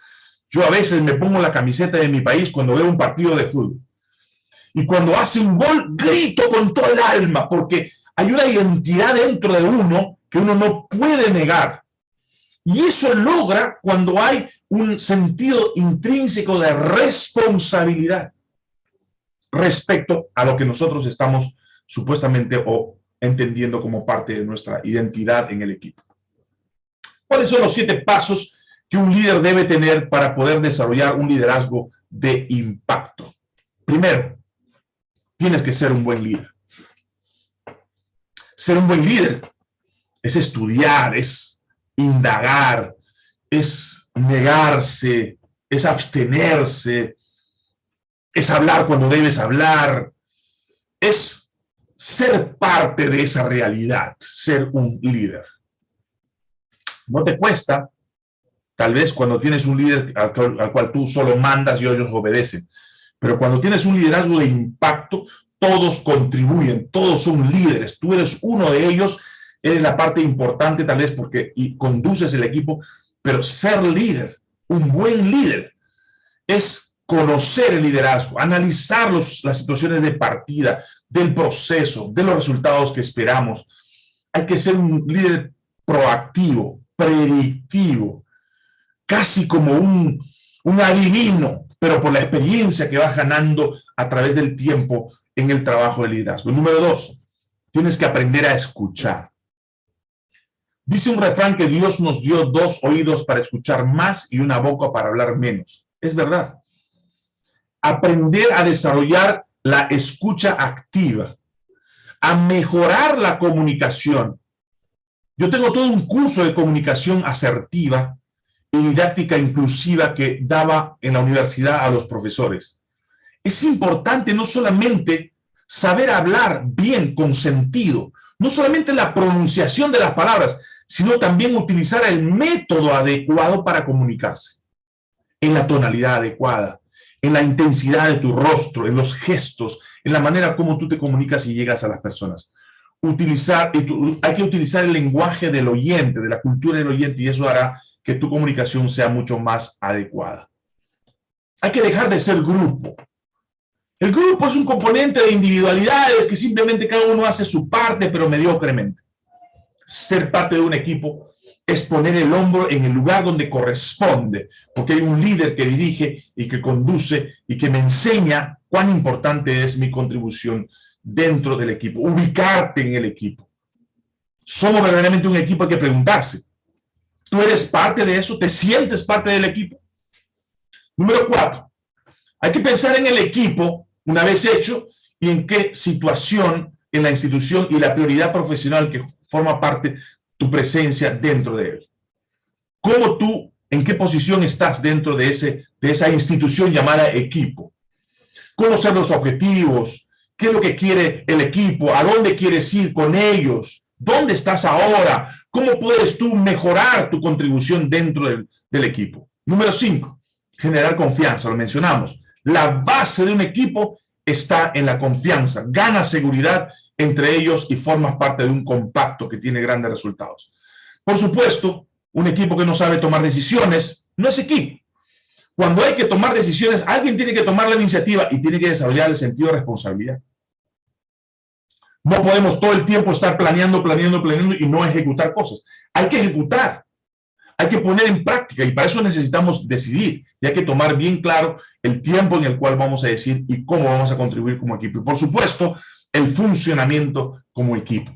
Yo a veces me pongo la camiseta de mi país cuando veo un partido de fútbol. Y cuando hace un gol, grito con todo el alma, porque hay una identidad dentro de uno que uno no puede negar. Y eso logra cuando hay un sentido intrínseco de responsabilidad respecto a lo que nosotros estamos supuestamente o entendiendo como parte de nuestra identidad en el equipo. ¿Cuáles son los siete pasos que un líder debe tener para poder desarrollar un liderazgo de impacto? Primero, tienes que ser un buen líder. Ser un buen líder es estudiar, es indagar, es negarse, es abstenerse, es hablar cuando debes hablar, es ser parte de esa realidad, ser un líder. No te cuesta, tal vez cuando tienes un líder al, cual tú solo mandas y ellos obedecen, pero cuando tienes un liderazgo de impacto, todos contribuyen, todos son líderes, tú eres uno de ellos, eres la parte importante tal vez porque y conduces el equipo, pero ser líder, un buen líder, es conocer el liderazgo, analizar las situaciones de partida, del proceso, de los resultados que esperamos. Hay que ser un líder proactivo, predictivo, casi como un, un adivino, pero por la experiencia que vas ganando a través del tiempo en el trabajo de liderazgo. Número dos, tienes que aprender a escuchar. Dice un refrán que Dios nos dio dos oídos para escuchar más y una boca para hablar menos. Es verdad aprender a desarrollar la escucha activa, a mejorar la comunicación. Yo tengo todo un curso de comunicación asertiva y didáctica inclusiva que daba en la universidad a los profesores. Es importante no solamente saber hablar bien, con sentido, no solamente la pronunciación de las palabras, sino también utilizar el método adecuado para comunicarse, en la tonalidad adecuada, en la intensidad de tu rostro, en los gestos, en la manera como tú te comunicas y llegas a las personas. utilizar, hay que utilizar el lenguaje del oyente, de la cultura del oyente, y eso hará que tu comunicación sea mucho más adecuada. Hay que dejar de ser grupo. El grupo es un componente de individualidades que simplemente cada uno hace su parte, pero mediocremente. Ser parte de un equipo es poner el hombro en el lugar donde corresponde, porque hay un líder que dirige y que conduce y que me enseña cuán importante es mi contribución dentro del equipo, ubicarte en el equipo. Somos verdaderamente un equipo, hay que preguntarse. ¿Tú eres parte de eso? ¿Te sientes parte del equipo? Número cuatro, hay que pensar en el equipo una vez hecho y en qué situación en la institución y la prioridad profesional que forma parte tu presencia dentro de él. ¿Cómo tú, en qué posición estás dentro de, ese, de esa institución llamada equipo? ¿Conocer los objetivos? ¿Qué es lo que quiere el equipo? ¿A dónde quieres ir con ellos? ¿Dónde estás ahora? ¿Cómo puedes tú mejorar tu contribución dentro del, del equipo? Número cinco, generar confianza, lo mencionamos. La base de un equipo está en la confianza. Gana seguridad entre ellos y formas parte de un compacto que tiene grandes resultados. Por supuesto, un equipo que no sabe tomar decisiones no es equipo. Cuando hay que tomar decisiones, alguien tiene que tomar la iniciativa y tiene que desarrollar el sentido de responsabilidad. No podemos todo el tiempo estar planeando, planeando, planeando y no ejecutar cosas. Hay que ejecutar, hay que poner en práctica y para eso necesitamos decidir y hay que tomar bien claro el tiempo en el cual vamos a decir y cómo vamos a contribuir como equipo. Y por supuesto, el funcionamiento como equipo.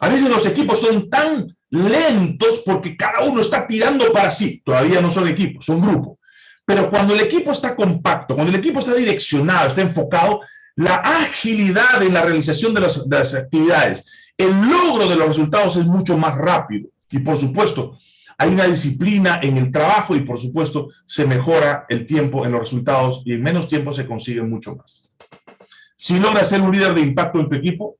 A veces los equipos son tan lentos porque cada uno está tirando para sí. Todavía no son equipos, son grupos. Pero cuando el equipo está compacto, cuando el equipo está direccionado, está enfocado, la agilidad en la realización de las, de las actividades, el logro de los resultados es mucho más rápido. Y por supuesto, hay una disciplina en el trabajo y por supuesto se mejora el tiempo en los resultados y en menos tiempo se consigue mucho más. Si logras ser un líder de impacto en tu equipo,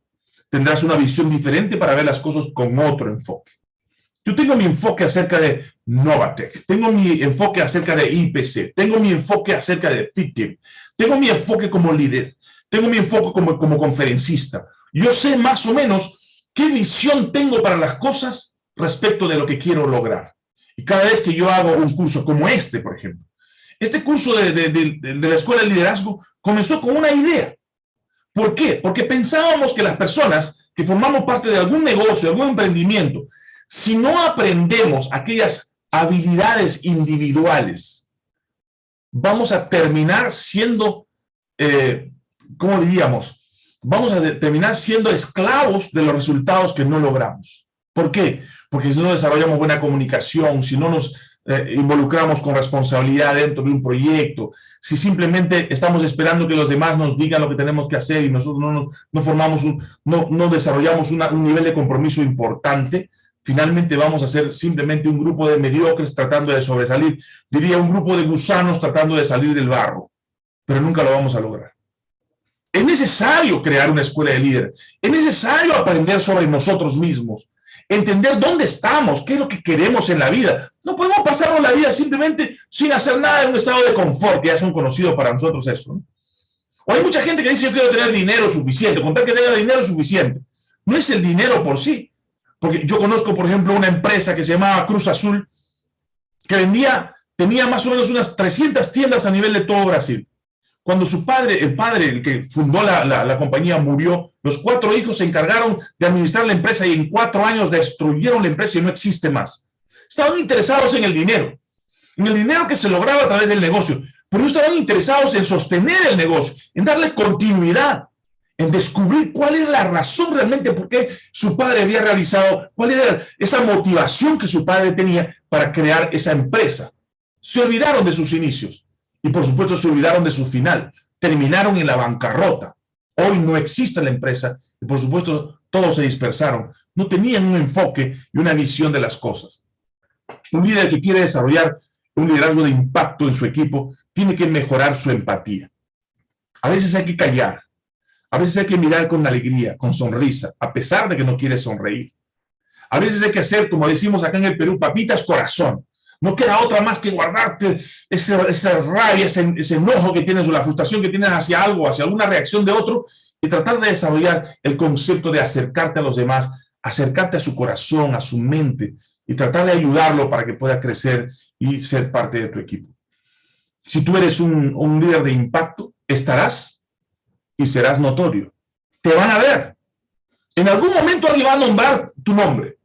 tendrás una visión diferente para ver las cosas con otro enfoque. Yo tengo mi enfoque acerca de Novatec, tengo mi enfoque acerca de IPC, tengo mi enfoque acerca de FitTeam, tengo mi enfoque como líder, tengo mi enfoque como, como conferencista. Yo sé más o menos qué visión tengo para las cosas respecto de lo que quiero lograr. Y cada vez que yo hago un curso como este, por ejemplo, este curso de, de, de la Escuela de Liderazgo comenzó con una idea. ¿Por qué? Porque pensábamos que las personas que formamos parte de algún negocio, algún emprendimiento, si no aprendemos aquellas habilidades individuales, vamos a terminar siendo, eh, ¿cómo diríamos? Vamos a terminar siendo esclavos de los resultados que no logramos. ¿Por qué? Porque si no desarrollamos buena comunicación, si no nos eh, involucramos con responsabilidad dentro de un proyecto, si simplemente estamos esperando que los demás nos digan lo que tenemos que hacer y nosotros no, formamos un, no desarrollamos un nivel de compromiso importante, finalmente vamos a ser simplemente un grupo de mediocres tratando de sobresalir, diría un grupo de gusanos tratando de salir del barro, pero nunca lo vamos a lograr. Es necesario crear una escuela de líderes, es necesario aprender sobre nosotros mismos, entender dónde estamos, qué es lo que queremos en la vida. No podemos pasarnos la vida simplemente sin hacer nada en un estado de confort, ya son conocidos para nosotros eso. O hay mucha gente que dice, yo quiero tener dinero suficiente, contar que tenga dinero suficiente. No es el dinero por sí. Porque yo conozco, por ejemplo, una empresa que se llamaba Cruz Azul, que vendía, tenía más o menos unas 300 tiendas a nivel de todo Brasil. Cuando su padre, el padre, el que fundó la, la, compañía, murió, los cuatro hijos se encargaron de administrar la empresa y en cuatro años destruyeron la empresa y no existe más. Estaban interesados en el dinero, en el dinero que se lograba a través del negocio, pero no estaban interesados en sostener el negocio, en darle continuidad, en descubrir cuál era la razón realmente por qué su padre había realizado, cuál era esa motivación que su padre tenía para crear esa empresa. Se olvidaron de sus inicios y por supuesto se olvidaron de su final. Terminaron en la bancarrota. Hoy no existe la empresa y por supuesto todos se dispersaron. No tenían un enfoque y una visión de las cosas. Un líder que quiere desarrollar un liderazgo de impacto en su equipo tiene que mejorar su empatía. A veces hay que callar, a veces hay que mirar con alegría, con sonrisa, a pesar de que no quiere sonreír. A veces hay que hacer, como decimos acá en el Perú, papitas corazón. No queda otra más que guardarte esa, rabia, ese, enojo que tienes o la frustración que tienes hacia algo, hacia alguna reacción de otro y tratar de desarrollar el concepto de acercarte a los demás, acercarte a su corazón, a su mente, y tratar de ayudarlo para que pueda crecer y ser parte de tu equipo. Si tú eres un, un líder de impacto, estarás y serás notorio. Te van a ver. En algún momento alguien va a nombrar tu nombre.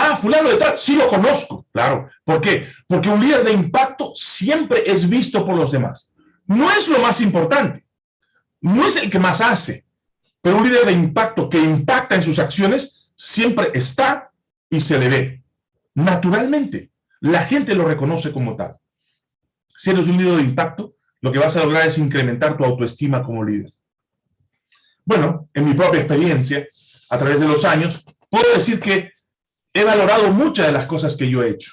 Ah, fulano de tal, sí lo conozco. Claro. ¿Por qué? Porque un líder de impacto siempre es visto por los demás. No es lo más importante. No es el que más hace. Pero un líder de impacto que impacta en sus acciones siempre está y se le ve. Naturalmente. La gente lo reconoce como tal. Si eres un líder de impacto, lo que vas a lograr es incrementar tu autoestima como líder. Bueno, en mi propia experiencia, a través de los años, puedo decir que he valorado muchas de las cosas que yo he hecho,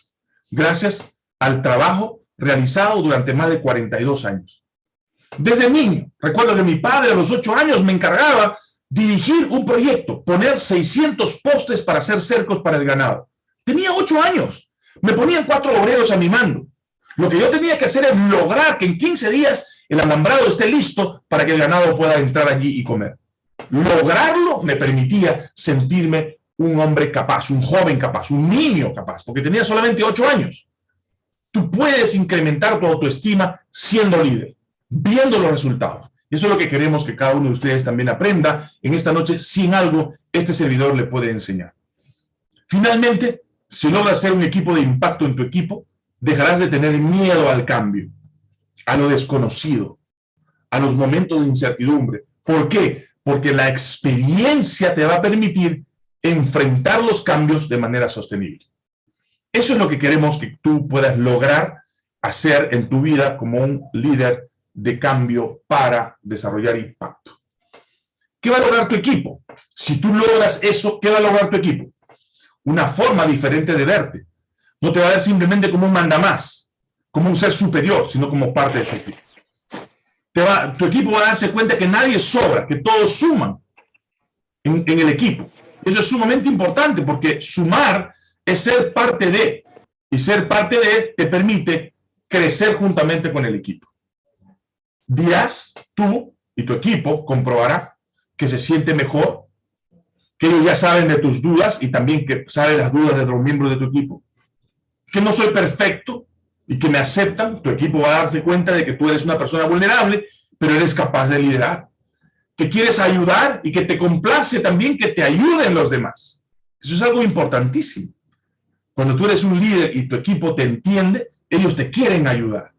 gracias al trabajo realizado durante más de 42 años. Desde niño, recuerdo que mi padre a los 8 años me encargaba dirigir un proyecto, poner 600 postes para hacer cercos para el ganado. Tenía 8 años, me ponían cuatro obreros a mi mando. Lo que yo tenía que hacer es lograr que en 15 días el alambrado esté listo para que el ganado pueda entrar allí y comer. Lograrlo me permitía sentirme un hombre capaz, un joven capaz, un niño capaz, porque tenía solamente ocho años. Tú puedes incrementar tu autoestima siendo líder, viendo los resultados. Eso es lo que queremos que cada uno de ustedes también aprenda en esta noche, sin algo este servidor le puede enseñar. Finalmente, si logras ser un equipo de impacto en tu equipo, dejarás de tener miedo al cambio, a lo desconocido, a los momentos de incertidumbre. ¿Por qué? Porque la experiencia te va a permitir enfrentar los cambios de manera sostenible. Eso es lo que queremos que tú puedas lograr hacer en tu vida como un líder de cambio para desarrollar impacto. ¿Qué va a lograr tu equipo? Si tú logras eso, ¿qué va a lograr tu equipo? Una forma diferente de verte. No te va a ver simplemente como un mandamás, como un ser superior, sino como parte de su equipo. tu equipo va a darse cuenta que nadie sobra, que todos suman en el equipo. Eso es sumamente importante porque sumar es ser parte de, y ser parte de te permite crecer juntamente con el equipo. Dirás, tú y tu equipo comprobará que se siente mejor, que ellos ya saben de tus dudas y también que saben las dudas de los miembros de tu equipo, que no soy perfecto y que me aceptan, tu equipo va a darse cuenta de que tú eres una persona vulnerable, pero eres capaz de liderar que quieres ayudar y que te complace también que te ayuden los demás. Eso es algo importantísimo. Cuando tú eres un líder y tu equipo te entiende, ellos te quieren ayudar.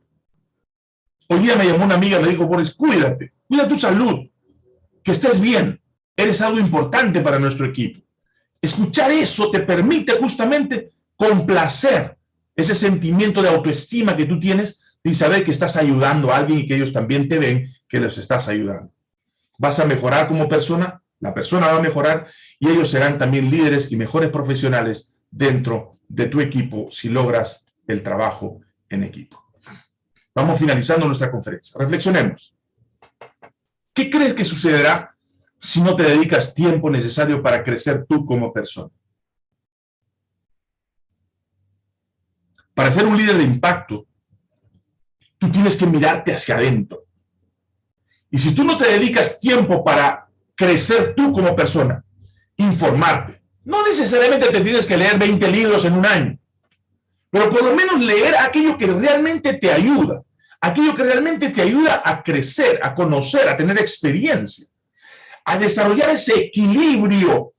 Hoy día me llamó una amiga, me dijo, Boris, cuídate, cuida tu salud, que estés bien, eres algo importante para nuestro equipo. Escuchar eso te permite justamente complacer ese sentimiento de autoestima que tú tienes y saber que estás ayudando a alguien y que ellos también te ven que los estás ayudando vas a mejorar como persona, la persona va a mejorar y ellos serán también líderes y mejores profesionales dentro de tu equipo si logras el trabajo en equipo. Vamos finalizando nuestra conferencia. Reflexionemos. ¿Qué crees que sucederá si no te dedicas tiempo necesario para crecer tú como persona? Para ser un líder de impacto, tú tienes que mirarte hacia adentro. Y si tú no te dedicas tiempo para crecer tú como persona, informarte, no necesariamente te tienes que leer 20 libros en un año, pero por lo menos leer aquello que realmente te ayuda, aquello que realmente te ayuda a crecer, a conocer, a tener experiencia, a desarrollar ese equilibrio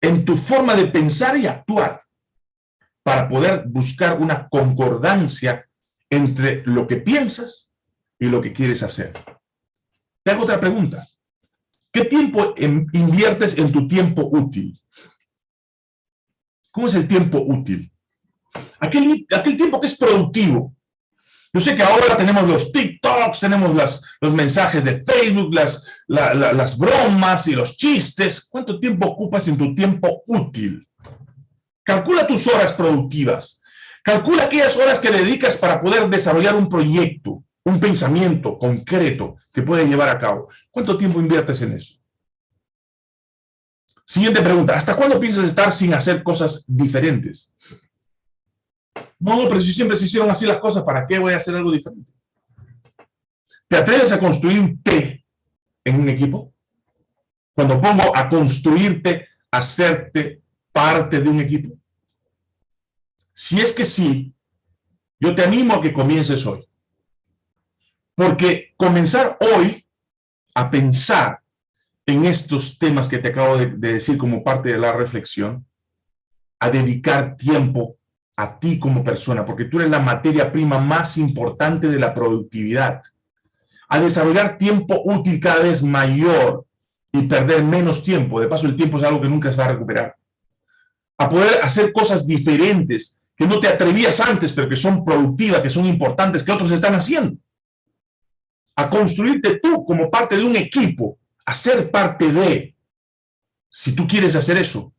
en tu forma de pensar y actuar para poder buscar una concordancia entre lo que piensas y lo que quieres hacer. Te hago otra pregunta. ¿Qué tiempo inviertes en tu tiempo útil? ¿Cómo es el tiempo útil? Aquel, tiempo que es productivo. Yo sé que ahora tenemos los TikToks, tenemos los mensajes de Facebook, las bromas y los chistes. ¿Cuánto tiempo ocupas en tu tiempo útil? Calcula tus horas productivas. Calcula aquellas horas que dedicas para poder desarrollar un proyecto un pensamiento concreto que puede llevar a cabo. ¿Cuánto tiempo inviertes en eso? Siguiente pregunta, ¿hasta cuándo piensas estar sin hacer cosas diferentes? No, pero si siempre se hicieron así las cosas, ¿para qué voy a hacer algo diferente? ¿Te atreves a construir un en un equipo? Cuando pongo a construirte, hacerte parte de un equipo. Si es que sí, yo te animo a que comiences hoy. Porque comenzar hoy a pensar en estos temas que te acabo de, decir como parte de la reflexión, a dedicar tiempo a ti como persona, porque tú eres la materia prima más importante de la productividad, a desarrollar tiempo útil cada vez mayor y perder menos tiempo, de paso el tiempo es algo que nunca se va a recuperar, a poder hacer cosas diferentes que no te atrevías antes, pero que son productivas, que son importantes, que otros están haciendo, a construirte tú como parte de un equipo, a ser parte de, si tú quieres hacer eso,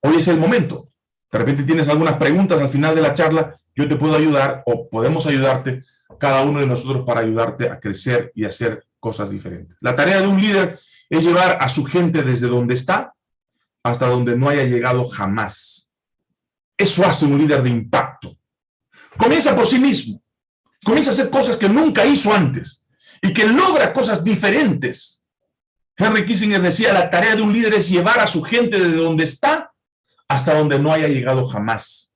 hoy es el momento, de repente tienes algunas preguntas al final de la charla, yo te puedo ayudar o podemos ayudarte, cada uno de nosotros para ayudarte a crecer y hacer cosas diferentes. La tarea de un líder es llevar a su gente desde donde está hasta donde no haya llegado jamás. Eso hace un líder de impacto. Comienza por sí mismo. Comienza a hacer cosas que nunca hizo antes y que logra cosas diferentes. Henry Kissinger decía, la tarea de un líder es llevar a su gente desde donde está hasta donde no haya llegado jamás.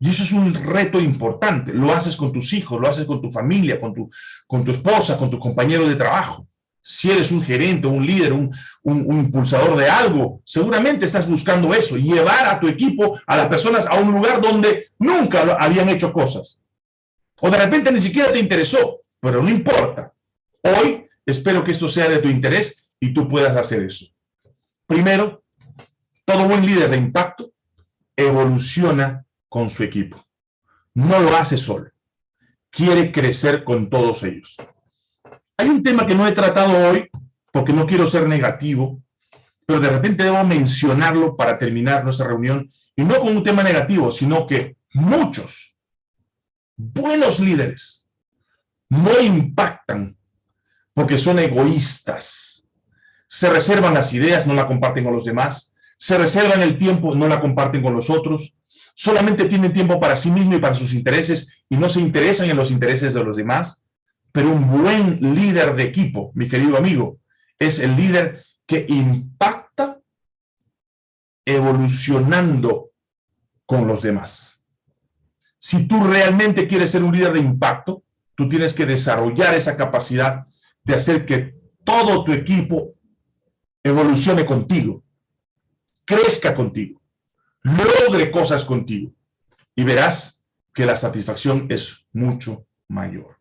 Y eso es un reto importante. Lo haces con tus hijos, lo haces con tu familia, con tu, con tu esposa, con tus compañeros de trabajo. Si eres un gerente, un líder, un, un, impulsador de algo, seguramente estás buscando eso, llevar a tu equipo, a las personas a un lugar donde nunca habían hecho cosas. O de repente ni siquiera te interesó, pero no importa. Hoy espero que esto sea de tu interés y tú puedas hacer eso. Primero, todo buen líder de impacto evoluciona con su equipo. No lo hace solo. Quiere crecer con todos ellos. Hay un tema que no he tratado hoy, porque no quiero ser negativo, pero de repente debo mencionarlo para terminar nuestra reunión, y no con un tema negativo, sino que muchos buenos líderes no impactan porque son egoístas. Se reservan las ideas, no la comparten con los demás, se reservan el tiempo, no la comparten con los otros, solamente tienen tiempo para sí mismo y para sus intereses y no se interesan en los intereses de los demás. Pero un buen líder de equipo, mi querido amigo, es el líder que impacta evolucionando con los demás. Si tú realmente quieres ser un líder de impacto, tú tienes que desarrollar esa capacidad de hacer que todo tu equipo evolucione contigo crezca contigo, logre cosas contigo y verás que la satisfacción es mucho mayor.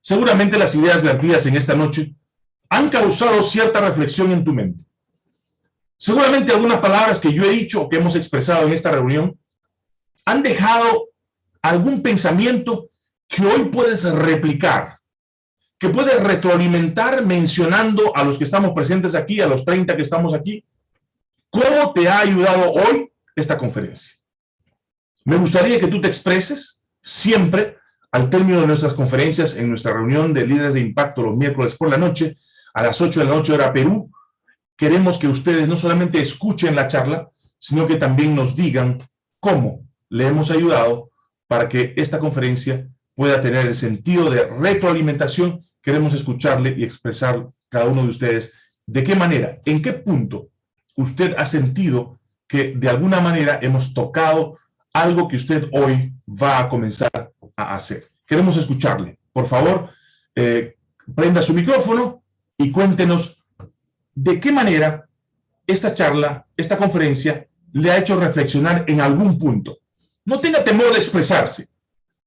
Seguramente las ideas vertidas en esta noche han causado cierta reflexión en tu mente. Seguramente algunas palabras que yo he dicho o que hemos expresado en esta reunión han dejado algún pensamiento que hoy puedes replicar, que puedes retroalimentar mencionando a los que estamos presentes aquí, a los 30 que estamos aquí, ¿Cómo te ha ayudado hoy esta conferencia? Me gustaría que tú te expreses siempre al término de nuestras conferencias en nuestra reunión de líderes de impacto los miércoles por la noche, a las 8 de la noche hora Perú. Queremos que ustedes no solamente escuchen la charla, sino que también nos digan cómo le hemos ayudado para que esta conferencia pueda tener el sentido de retroalimentación. Queremos escucharle y expresar cada uno de ustedes de qué manera, en qué punto usted ha sentido que de alguna manera hemos tocado algo que usted hoy va a comenzar a hacer. Queremos escucharle. Por favor, eh, prenda su micrófono y cuéntenos de qué manera esta charla, esta conferencia, le ha hecho reflexionar en algún punto. No tenga temor de expresarse.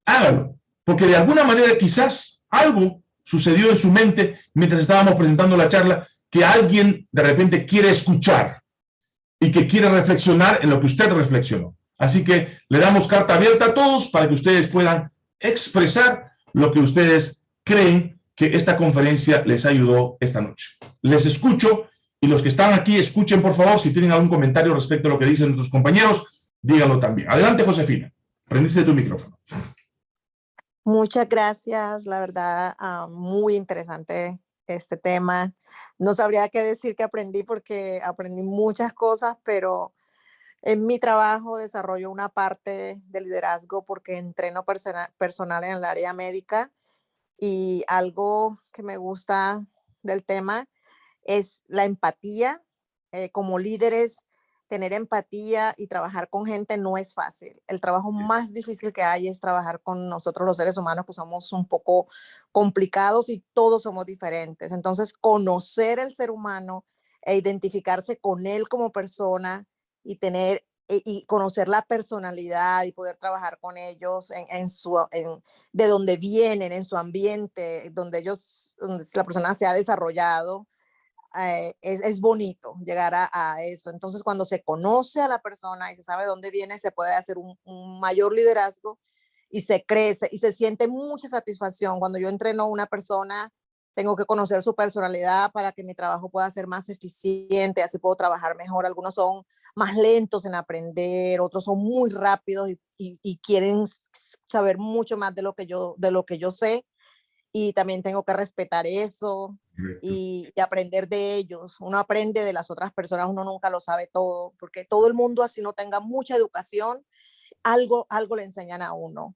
Hágalo, porque de alguna manera quizás algo sucedió en su mente mientras estábamos presentando la charla que alguien de repente quiere escuchar y que quiere reflexionar en lo que usted reflexionó. Así que le damos carta abierta a todos para que ustedes puedan expresar lo que ustedes creen que esta conferencia les ayudó esta noche. Les escucho y los que están aquí escuchen por favor, si tienen algún comentario respecto a lo que dicen nuestros compañeros, díganlo también. Adelante Josefina, prendiste tu micrófono. Muchas gracias, la verdad, ah, muy interesante este tema. No sabría qué decir que aprendí porque aprendí muchas cosas, pero en mi trabajo desarrollo una parte de liderazgo porque entreno personal en el área médica y algo que me gusta del tema es la empatía. Eh, como líderes, tener empatía y trabajar con gente no es fácil. El trabajo más difícil que hay es trabajar con nosotros los seres humanos que somos un poco complicados y todos somos diferentes. Entonces, conocer el ser humano e identificarse con él como persona y tener e, y conocer la personalidad y poder trabajar con ellos en, su de donde vienen en su ambiente donde ellos donde la persona se ha desarrollado eh, es, bonito llegar a, eso. Entonces, cuando se conoce a la persona y se sabe dónde viene, se puede hacer un, mayor liderazgo y se crece y se siente mucha satisfacción. Cuando yo entreno a una persona, tengo que conocer su personalidad para que mi trabajo pueda ser más eficiente, así puedo trabajar mejor. Algunos son más lentos en aprender, otros son muy rápidos y, y quieren saber mucho más de lo que yo, de lo que yo sé y también tengo que respetar eso y, aprender de ellos. Uno aprende de las otras personas, uno nunca lo sabe todo, porque todo el mundo así no tenga mucha educación, algo, algo le enseñan a uno.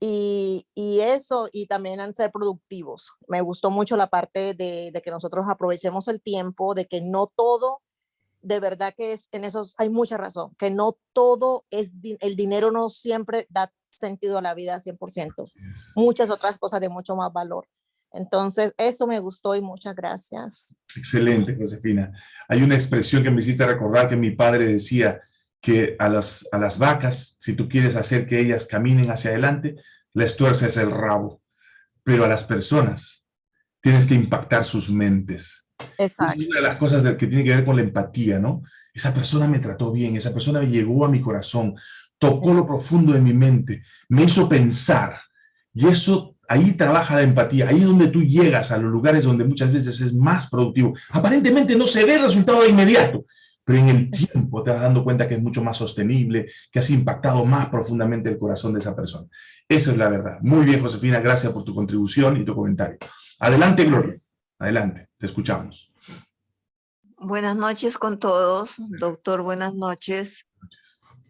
Y, y eso, y también en ser productivos. Me gustó mucho la parte de, de que nosotros aprovechemos el tiempo, de que no todo de verdad que es, en eso hay mucha razón, que no todo es, el dinero no siempre da sentido a la vida 100%. Muchas otras cosas de mucho más valor. Entonces, eso me gustó y muchas gracias. Excelente, Josefina. Hay una expresión que me hiciste recordar que mi padre decía que a las, a las vacas, si tú quieres hacer que ellas caminen hacia adelante, les tuerces el rabo. Pero a las personas tienes que impactar sus mentes. Exacto. Es una de las cosas que tiene que ver con la empatía, ¿no? Esa persona me trató bien, esa persona me llegó a mi corazón, tocó lo profundo de mi mente, me hizo pensar. Y eso, ahí trabaja la empatía, ahí es donde tú llegas a los lugares donde muchas veces es más productivo. Aparentemente no se ve el resultado de inmediato, pero en el tiempo te vas dando cuenta que es mucho más sostenible, que has impactado más profundamente el corazón de esa persona. Esa es la verdad. Muy bien, Josefina, gracias por tu contribución y tu comentario. Adelante, Gloria. Adelante, te escuchamos. Buenas noches con todos. Doctor, buenas noches.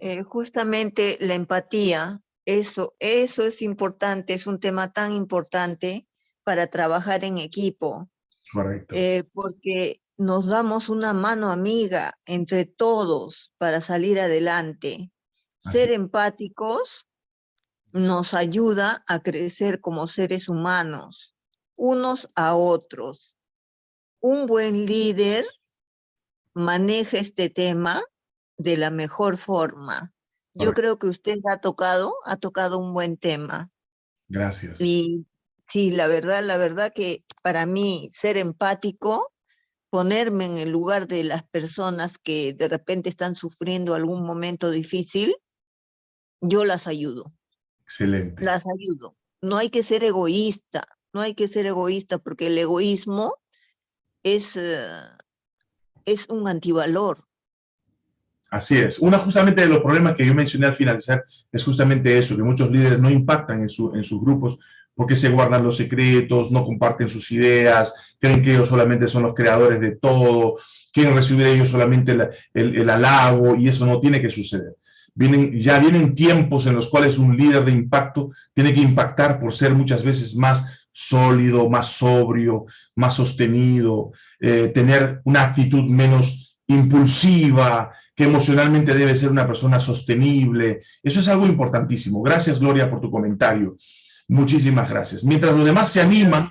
Eh, justamente la empatía, eso, eso es importante, es un tema tan importante para trabajar en equipo. Correcto. Eh, porque nos damos una mano amiga entre todos para salir adelante. Ser empáticos nos ayuda a crecer como seres humanos, unos a otros. Un buen líder maneja este tema de la mejor forma. Yo creo que usted ha tocado, ha tocado un buen tema. Gracias. Y sí, la verdad, la verdad que para mí ser empático, ponerme en el lugar de las personas que de repente están sufriendo algún momento difícil, yo las ayudo. Excelente. Las ayudo. No hay que ser egoísta, no hay que ser egoísta porque el egoísmo es, eh, es un antivalor. Así es. Uno justamente de los problemas que yo mencioné al finalizar es justamente eso, que muchos líderes no impactan en, en sus grupos porque se guardan los secretos, no comparten sus ideas, creen que ellos solamente son los creadores de todo, quieren recibir ellos solamente el, el, halago y eso no tiene que suceder. Vienen, ya vienen tiempos en los cuales un líder de impacto tiene que impactar por ser muchas veces más sólido, más sobrio, más sostenido, eh, tener una actitud menos impulsiva, que emocionalmente debe ser una persona sostenible. Eso es algo importantísimo. Gracias, Gloria, por tu comentario. Muchísimas gracias. Mientras los demás se animan,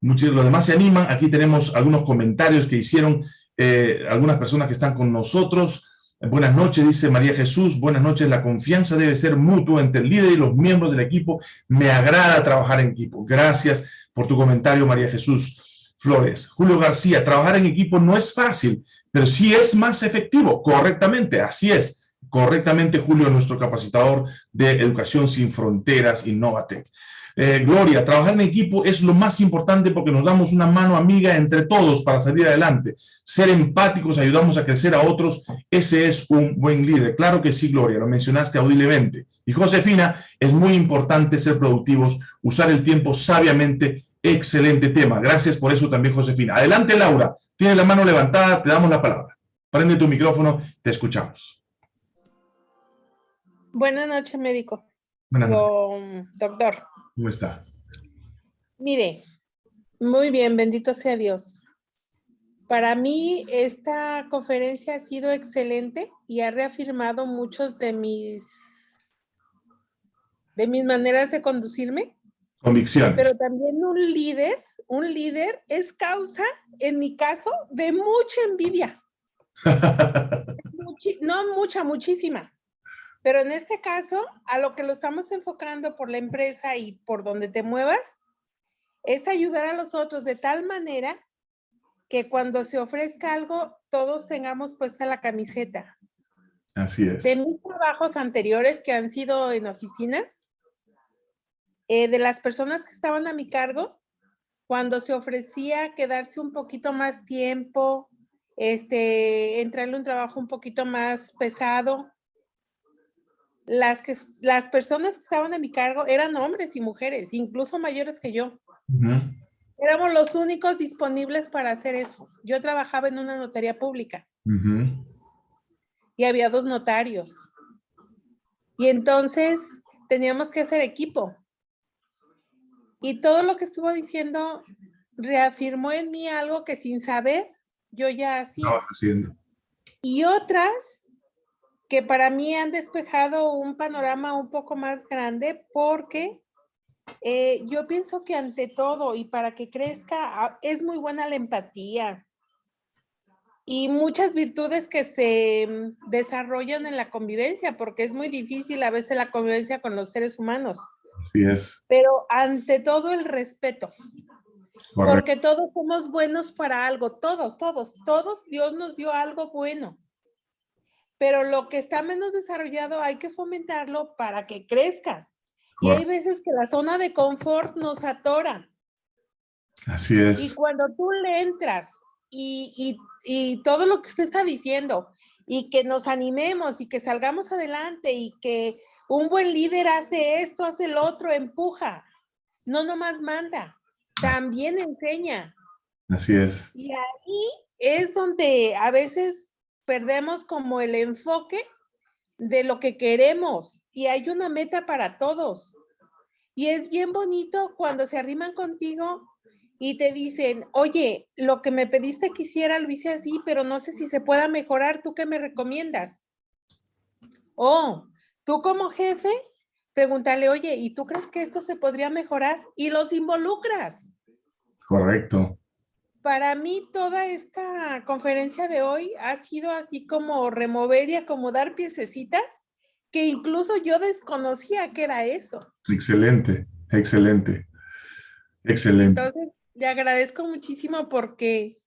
los demás se animan, aquí tenemos algunos comentarios que hicieron eh, algunas personas que están con nosotros. Buenas noches, dice María Jesús. Buenas noches, la confianza debe ser mutua entre el líder y los miembros del equipo. Me agrada trabajar en equipo. Gracias por tu comentario, María Jesús. Flores. Julio García, trabajar en equipo no es fácil, pero sí es más efectivo, correctamente, así es. Correctamente, Julio, nuestro capacitador de Educación Sin Fronteras, Innovatec. Eh, Gloria, trabajar en equipo es lo más importante porque nos damos una mano amiga entre todos para salir adelante. Ser empáticos, ayudamos a crecer a otros, ese es un buen líder. Claro que sí, Gloria, lo mencionaste audiblemente. Y Josefina, es muy importante ser productivos, usar el tiempo sabiamente Excelente tema. Gracias por eso también, Josefina. Adelante, Laura. Tiene la mano levantada, te damos la palabra. Prende tu micrófono, te escuchamos. Buenas noches, médico. Buenas noches. doctor. ¿Cómo está? Mire, muy bien, bendito sea Dios. Para mí esta conferencia ha sido excelente y ha reafirmado muchos de mis de mis maneras de conducirme. Convicciones. Pero también un líder, un líder es causa, en mi caso, de mucha envidia. <laughs> no mucha, muchísima. Pero en este caso, a lo que lo estamos enfocando por la empresa y por donde te muevas, es ayudar a los otros de tal manera que cuando se ofrezca algo, todos tengamos puesta la camiseta. Así es. De mis trabajos anteriores que han sido en oficinas, eh, de las personas que estaban a mi cargo, cuando se ofrecía quedarse un poquito más tiempo, este, entrarle un trabajo un poquito más pesado, las, que, las personas que estaban a mi cargo eran hombres y mujeres, incluso mayores que yo. Éramos los únicos disponibles para hacer eso. Yo trabajaba en una notaría pública. Y había dos notarios. Y entonces teníamos que hacer equipo. Y todo lo que estuvo diciendo reafirmó en mí algo que sin saber yo ya hacía. haciendo. Y otras que para mí han despejado un panorama un poco más grande porque eh, yo pienso que ante todo y para que crezca ah, es muy buena la empatía y muchas virtudes que se mm, desarrollan en la convivencia porque es muy difícil a veces la convivencia con los seres humanos. Así es. Pero ante todo el respeto. Porque todos somos buenos para algo, todos, todos, todos Dios nos dio algo bueno. Pero lo que está menos desarrollado hay que fomentarlo para que crezca. Y hay veces que la zona de confort nos atora. Así es. Y cuando tú le entras y, y, y, todo lo que usted está diciendo y que nos animemos y que salgamos adelante y que un buen líder hace esto, hace el otro, empuja, no nomás manda, también enseña. Así es. Y ahí es donde a veces perdemos como el enfoque de lo que queremos y hay una meta para todos. Y es bien bonito cuando se arriman contigo y te dicen, oye, lo que me pediste que hiciera lo hice así, pero no sé si se pueda mejorar, ¿tú qué me recomiendas? O tú como jefe, pregúntale, oye, ¿y tú crees que esto se podría mejorar? Y los involucras. Correcto. Para mí toda esta conferencia de hoy ha sido así como remover y acomodar piececitas que incluso yo desconocía que era eso. Excelente, excelente, excelente. Entonces, le agradezco muchísimo porque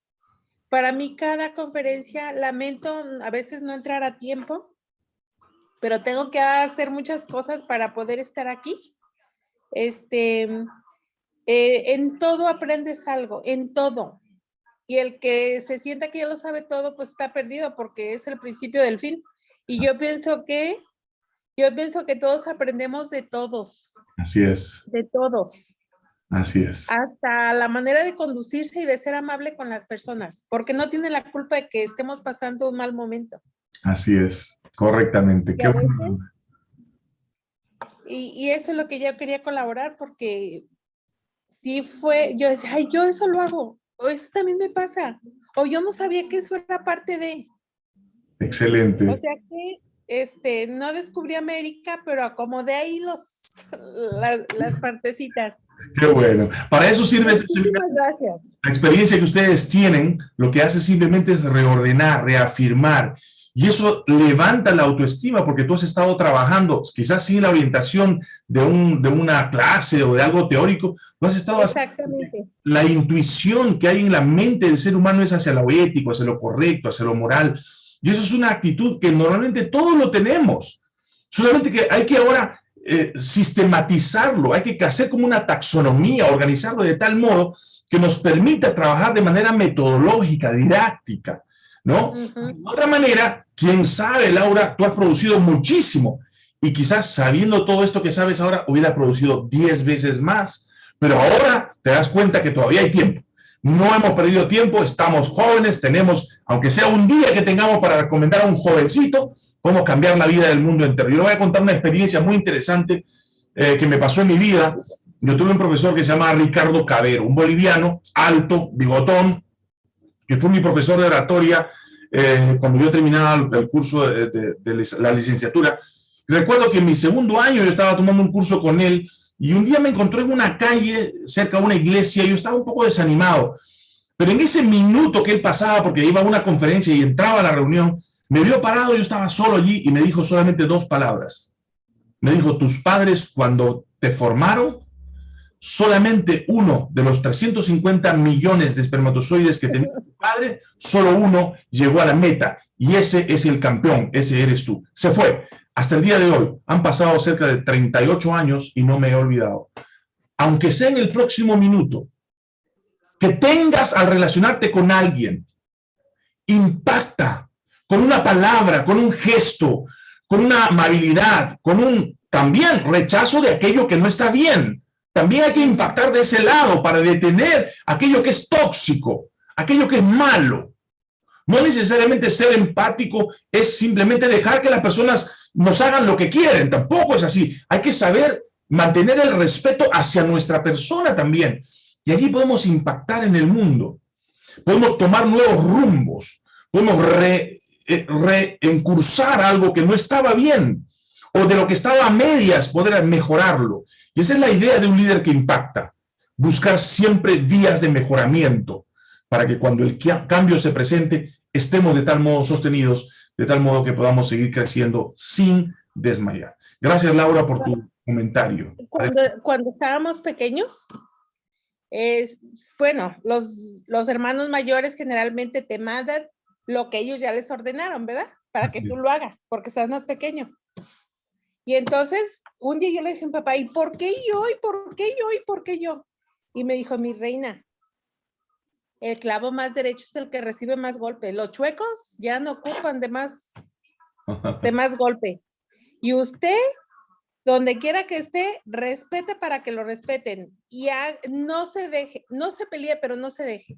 para mí cada conferencia, lamento a veces no entrar a tiempo, pero tengo que hacer muchas cosas para poder estar aquí. Este, eh, en todo aprendes algo, en todo. Y el que se sienta que ya lo sabe todo, pues está perdido porque es el principio del fin. Y yo pienso que yo pienso que todos aprendemos de todos. Así es. De todos. Así es. Hasta la manera de conducirse y de ser amable con las personas, porque no tiene la culpa de que estemos pasando un mal momento. Así es, correctamente. Y, y, eso es lo que yo quería colaborar, porque sí fue, yo decía, ay, yo eso lo hago, o eso también me pasa, o yo no sabía que eso era parte de. Excelente. O sea que este, no descubrí América, pero acomodé ahí los, las partecitas. Qué bueno. Para eso sirve gracias. la experiencia que ustedes tienen, lo que hace simplemente es reordenar, reafirmar, y eso levanta la autoestima porque tú has estado trabajando, quizás sin la orientación de, un, de una clase o de algo teórico, tú has estado Exactamente. La intuición que hay en la mente del ser humano es hacia lo ético, hacia lo correcto, hacia lo moral, y eso es una actitud que normalmente todos lo tenemos. Solamente que hay que ahora eh, sistematizarlo, hay que hacer como una taxonomía, organizarlo de tal modo que nos permita trabajar de manera metodológica, didáctica, ¿no? De otra manera, quién sabe, Laura, tú has producido muchísimo y quizás sabiendo todo esto que sabes ahora, hubiera producido 10 veces más, pero ahora te das cuenta que todavía hay tiempo. No hemos perdido tiempo, estamos jóvenes, tenemos, aunque sea un día que tengamos para recomendar a un jovencito, podemos cambiar la vida del mundo entero. Yo le voy a contar una experiencia muy interesante eh, que me pasó en mi vida. Yo tuve un profesor que se llama Ricardo Cabero, un boliviano, alto, bigotón, que fue mi profesor de oratoria eh, cuando yo terminaba el, curso de, la licenciatura. Recuerdo que en mi segundo año yo estaba tomando un curso con él y un día me encontré en una calle cerca de una iglesia y yo estaba un poco desanimado. Pero en ese minuto que él pasaba, porque iba a una conferencia y entraba a la reunión, me vio parado, yo estaba solo allí y me dijo solamente dos palabras. Me dijo, tus padres cuando te formaron, solamente uno de los 350 millones de espermatozoides que tenía <laughs> tu padre, solo uno llegó a la meta. Y ese es el campeón, ese eres tú. Se fue. Hasta el día de hoy han pasado cerca de 38 años y no me he olvidado. Aunque sea en el próximo minuto, que tengas al relacionarte con alguien, impacta con una palabra, con un gesto, con una amabilidad, con un también rechazo de aquello que no está bien. También hay que impactar de ese lado para detener aquello que es tóxico, aquello que es malo. No necesariamente ser empático es simplemente dejar que las personas nos hagan lo que quieren, tampoco es así. Hay que saber mantener el respeto hacia nuestra persona también. Y allí podemos impactar en el mundo. Podemos tomar nuevos rumbos. Podemos eh, reencursar algo que no estaba bien. O de lo que estaba a medias, poder mejorarlo. Y esa es la idea de un líder que impacta. Buscar siempre vías de mejoramiento para que cuando el cambio se presente, estemos de tal modo sostenidos de tal modo que podamos seguir creciendo sin desmayar. Gracias, Laura, por tu comentario. Cuando, estábamos pequeños, es, bueno, los, los hermanos mayores generalmente te mandan lo que ellos ya les ordenaron, ¿verdad? Para que tú lo hagas, porque estás más pequeño. Y entonces, un día yo le dije a papá, ¿y por qué yo? ¿Y por qué yo? ¿Y por qué yo? Y me dijo, mi reina, el clavo más derecho es el que recibe más golpe. Los chuecos ya no ocupan de más, de más golpe. Y usted, donde quiera que esté, respete para que lo respeten. Y no se deje, no se pelee, pero no se deje.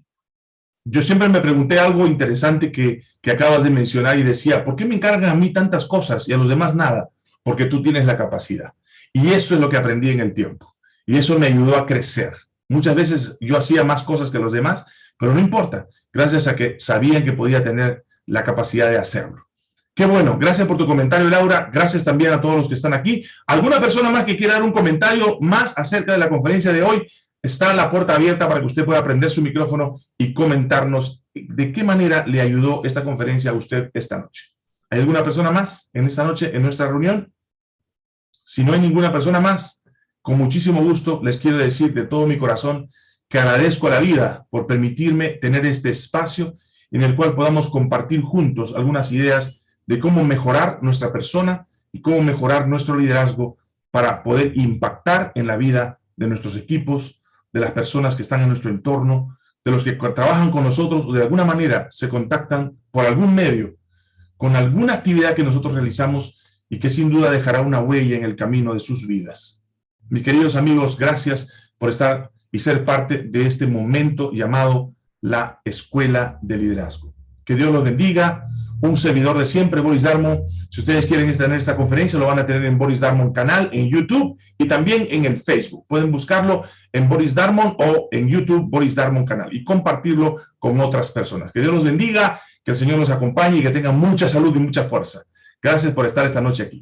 Yo siempre me pregunté algo interesante que, que acabas de mencionar y decía, ¿por qué me encargan a mí tantas cosas y a los demás nada? Porque tú tienes la capacidad. Y eso es lo que aprendí en el tiempo. Y eso me ayudó a crecer. Muchas veces yo hacía más cosas que los demás pero no importa, gracias a que sabían que podía tener la capacidad de hacerlo. Qué bueno, gracias por tu comentario, Laura. Gracias también a todos los que están aquí. ¿Alguna persona más que quiera dar un comentario más acerca de la conferencia de hoy? Está la puerta abierta para que usted pueda prender su micrófono y comentarnos de qué manera le ayudó esta conferencia a usted esta noche. ¿Hay alguna persona más en esta noche en nuestra reunión? Si no hay ninguna persona más, con muchísimo gusto les quiero decir de todo mi corazón que agradezco a la vida por permitirme tener este espacio en el cual podamos compartir juntos algunas ideas de cómo mejorar nuestra persona y cómo mejorar nuestro liderazgo para poder impactar en la vida de nuestros equipos, de las personas que están en nuestro entorno, de los que trabajan con nosotros o de alguna manera se contactan por algún medio con alguna actividad que nosotros realizamos y que sin duda dejará una huella en el camino de sus vidas. Mis queridos amigos, gracias por estar y ser parte de este momento llamado la Escuela de Liderazgo. Que Dios los bendiga. Un servidor de siempre, Boris Darmon. Si ustedes quieren tener esta conferencia, lo van a tener en Boris Darmon canal, en YouTube y también en el Facebook. Pueden buscarlo en Boris Darmon o en YouTube Boris Darmon canal y compartirlo con otras personas. Que Dios los bendiga, que el Señor los acompañe y que tengan mucha salud y mucha fuerza. Gracias por estar esta noche aquí.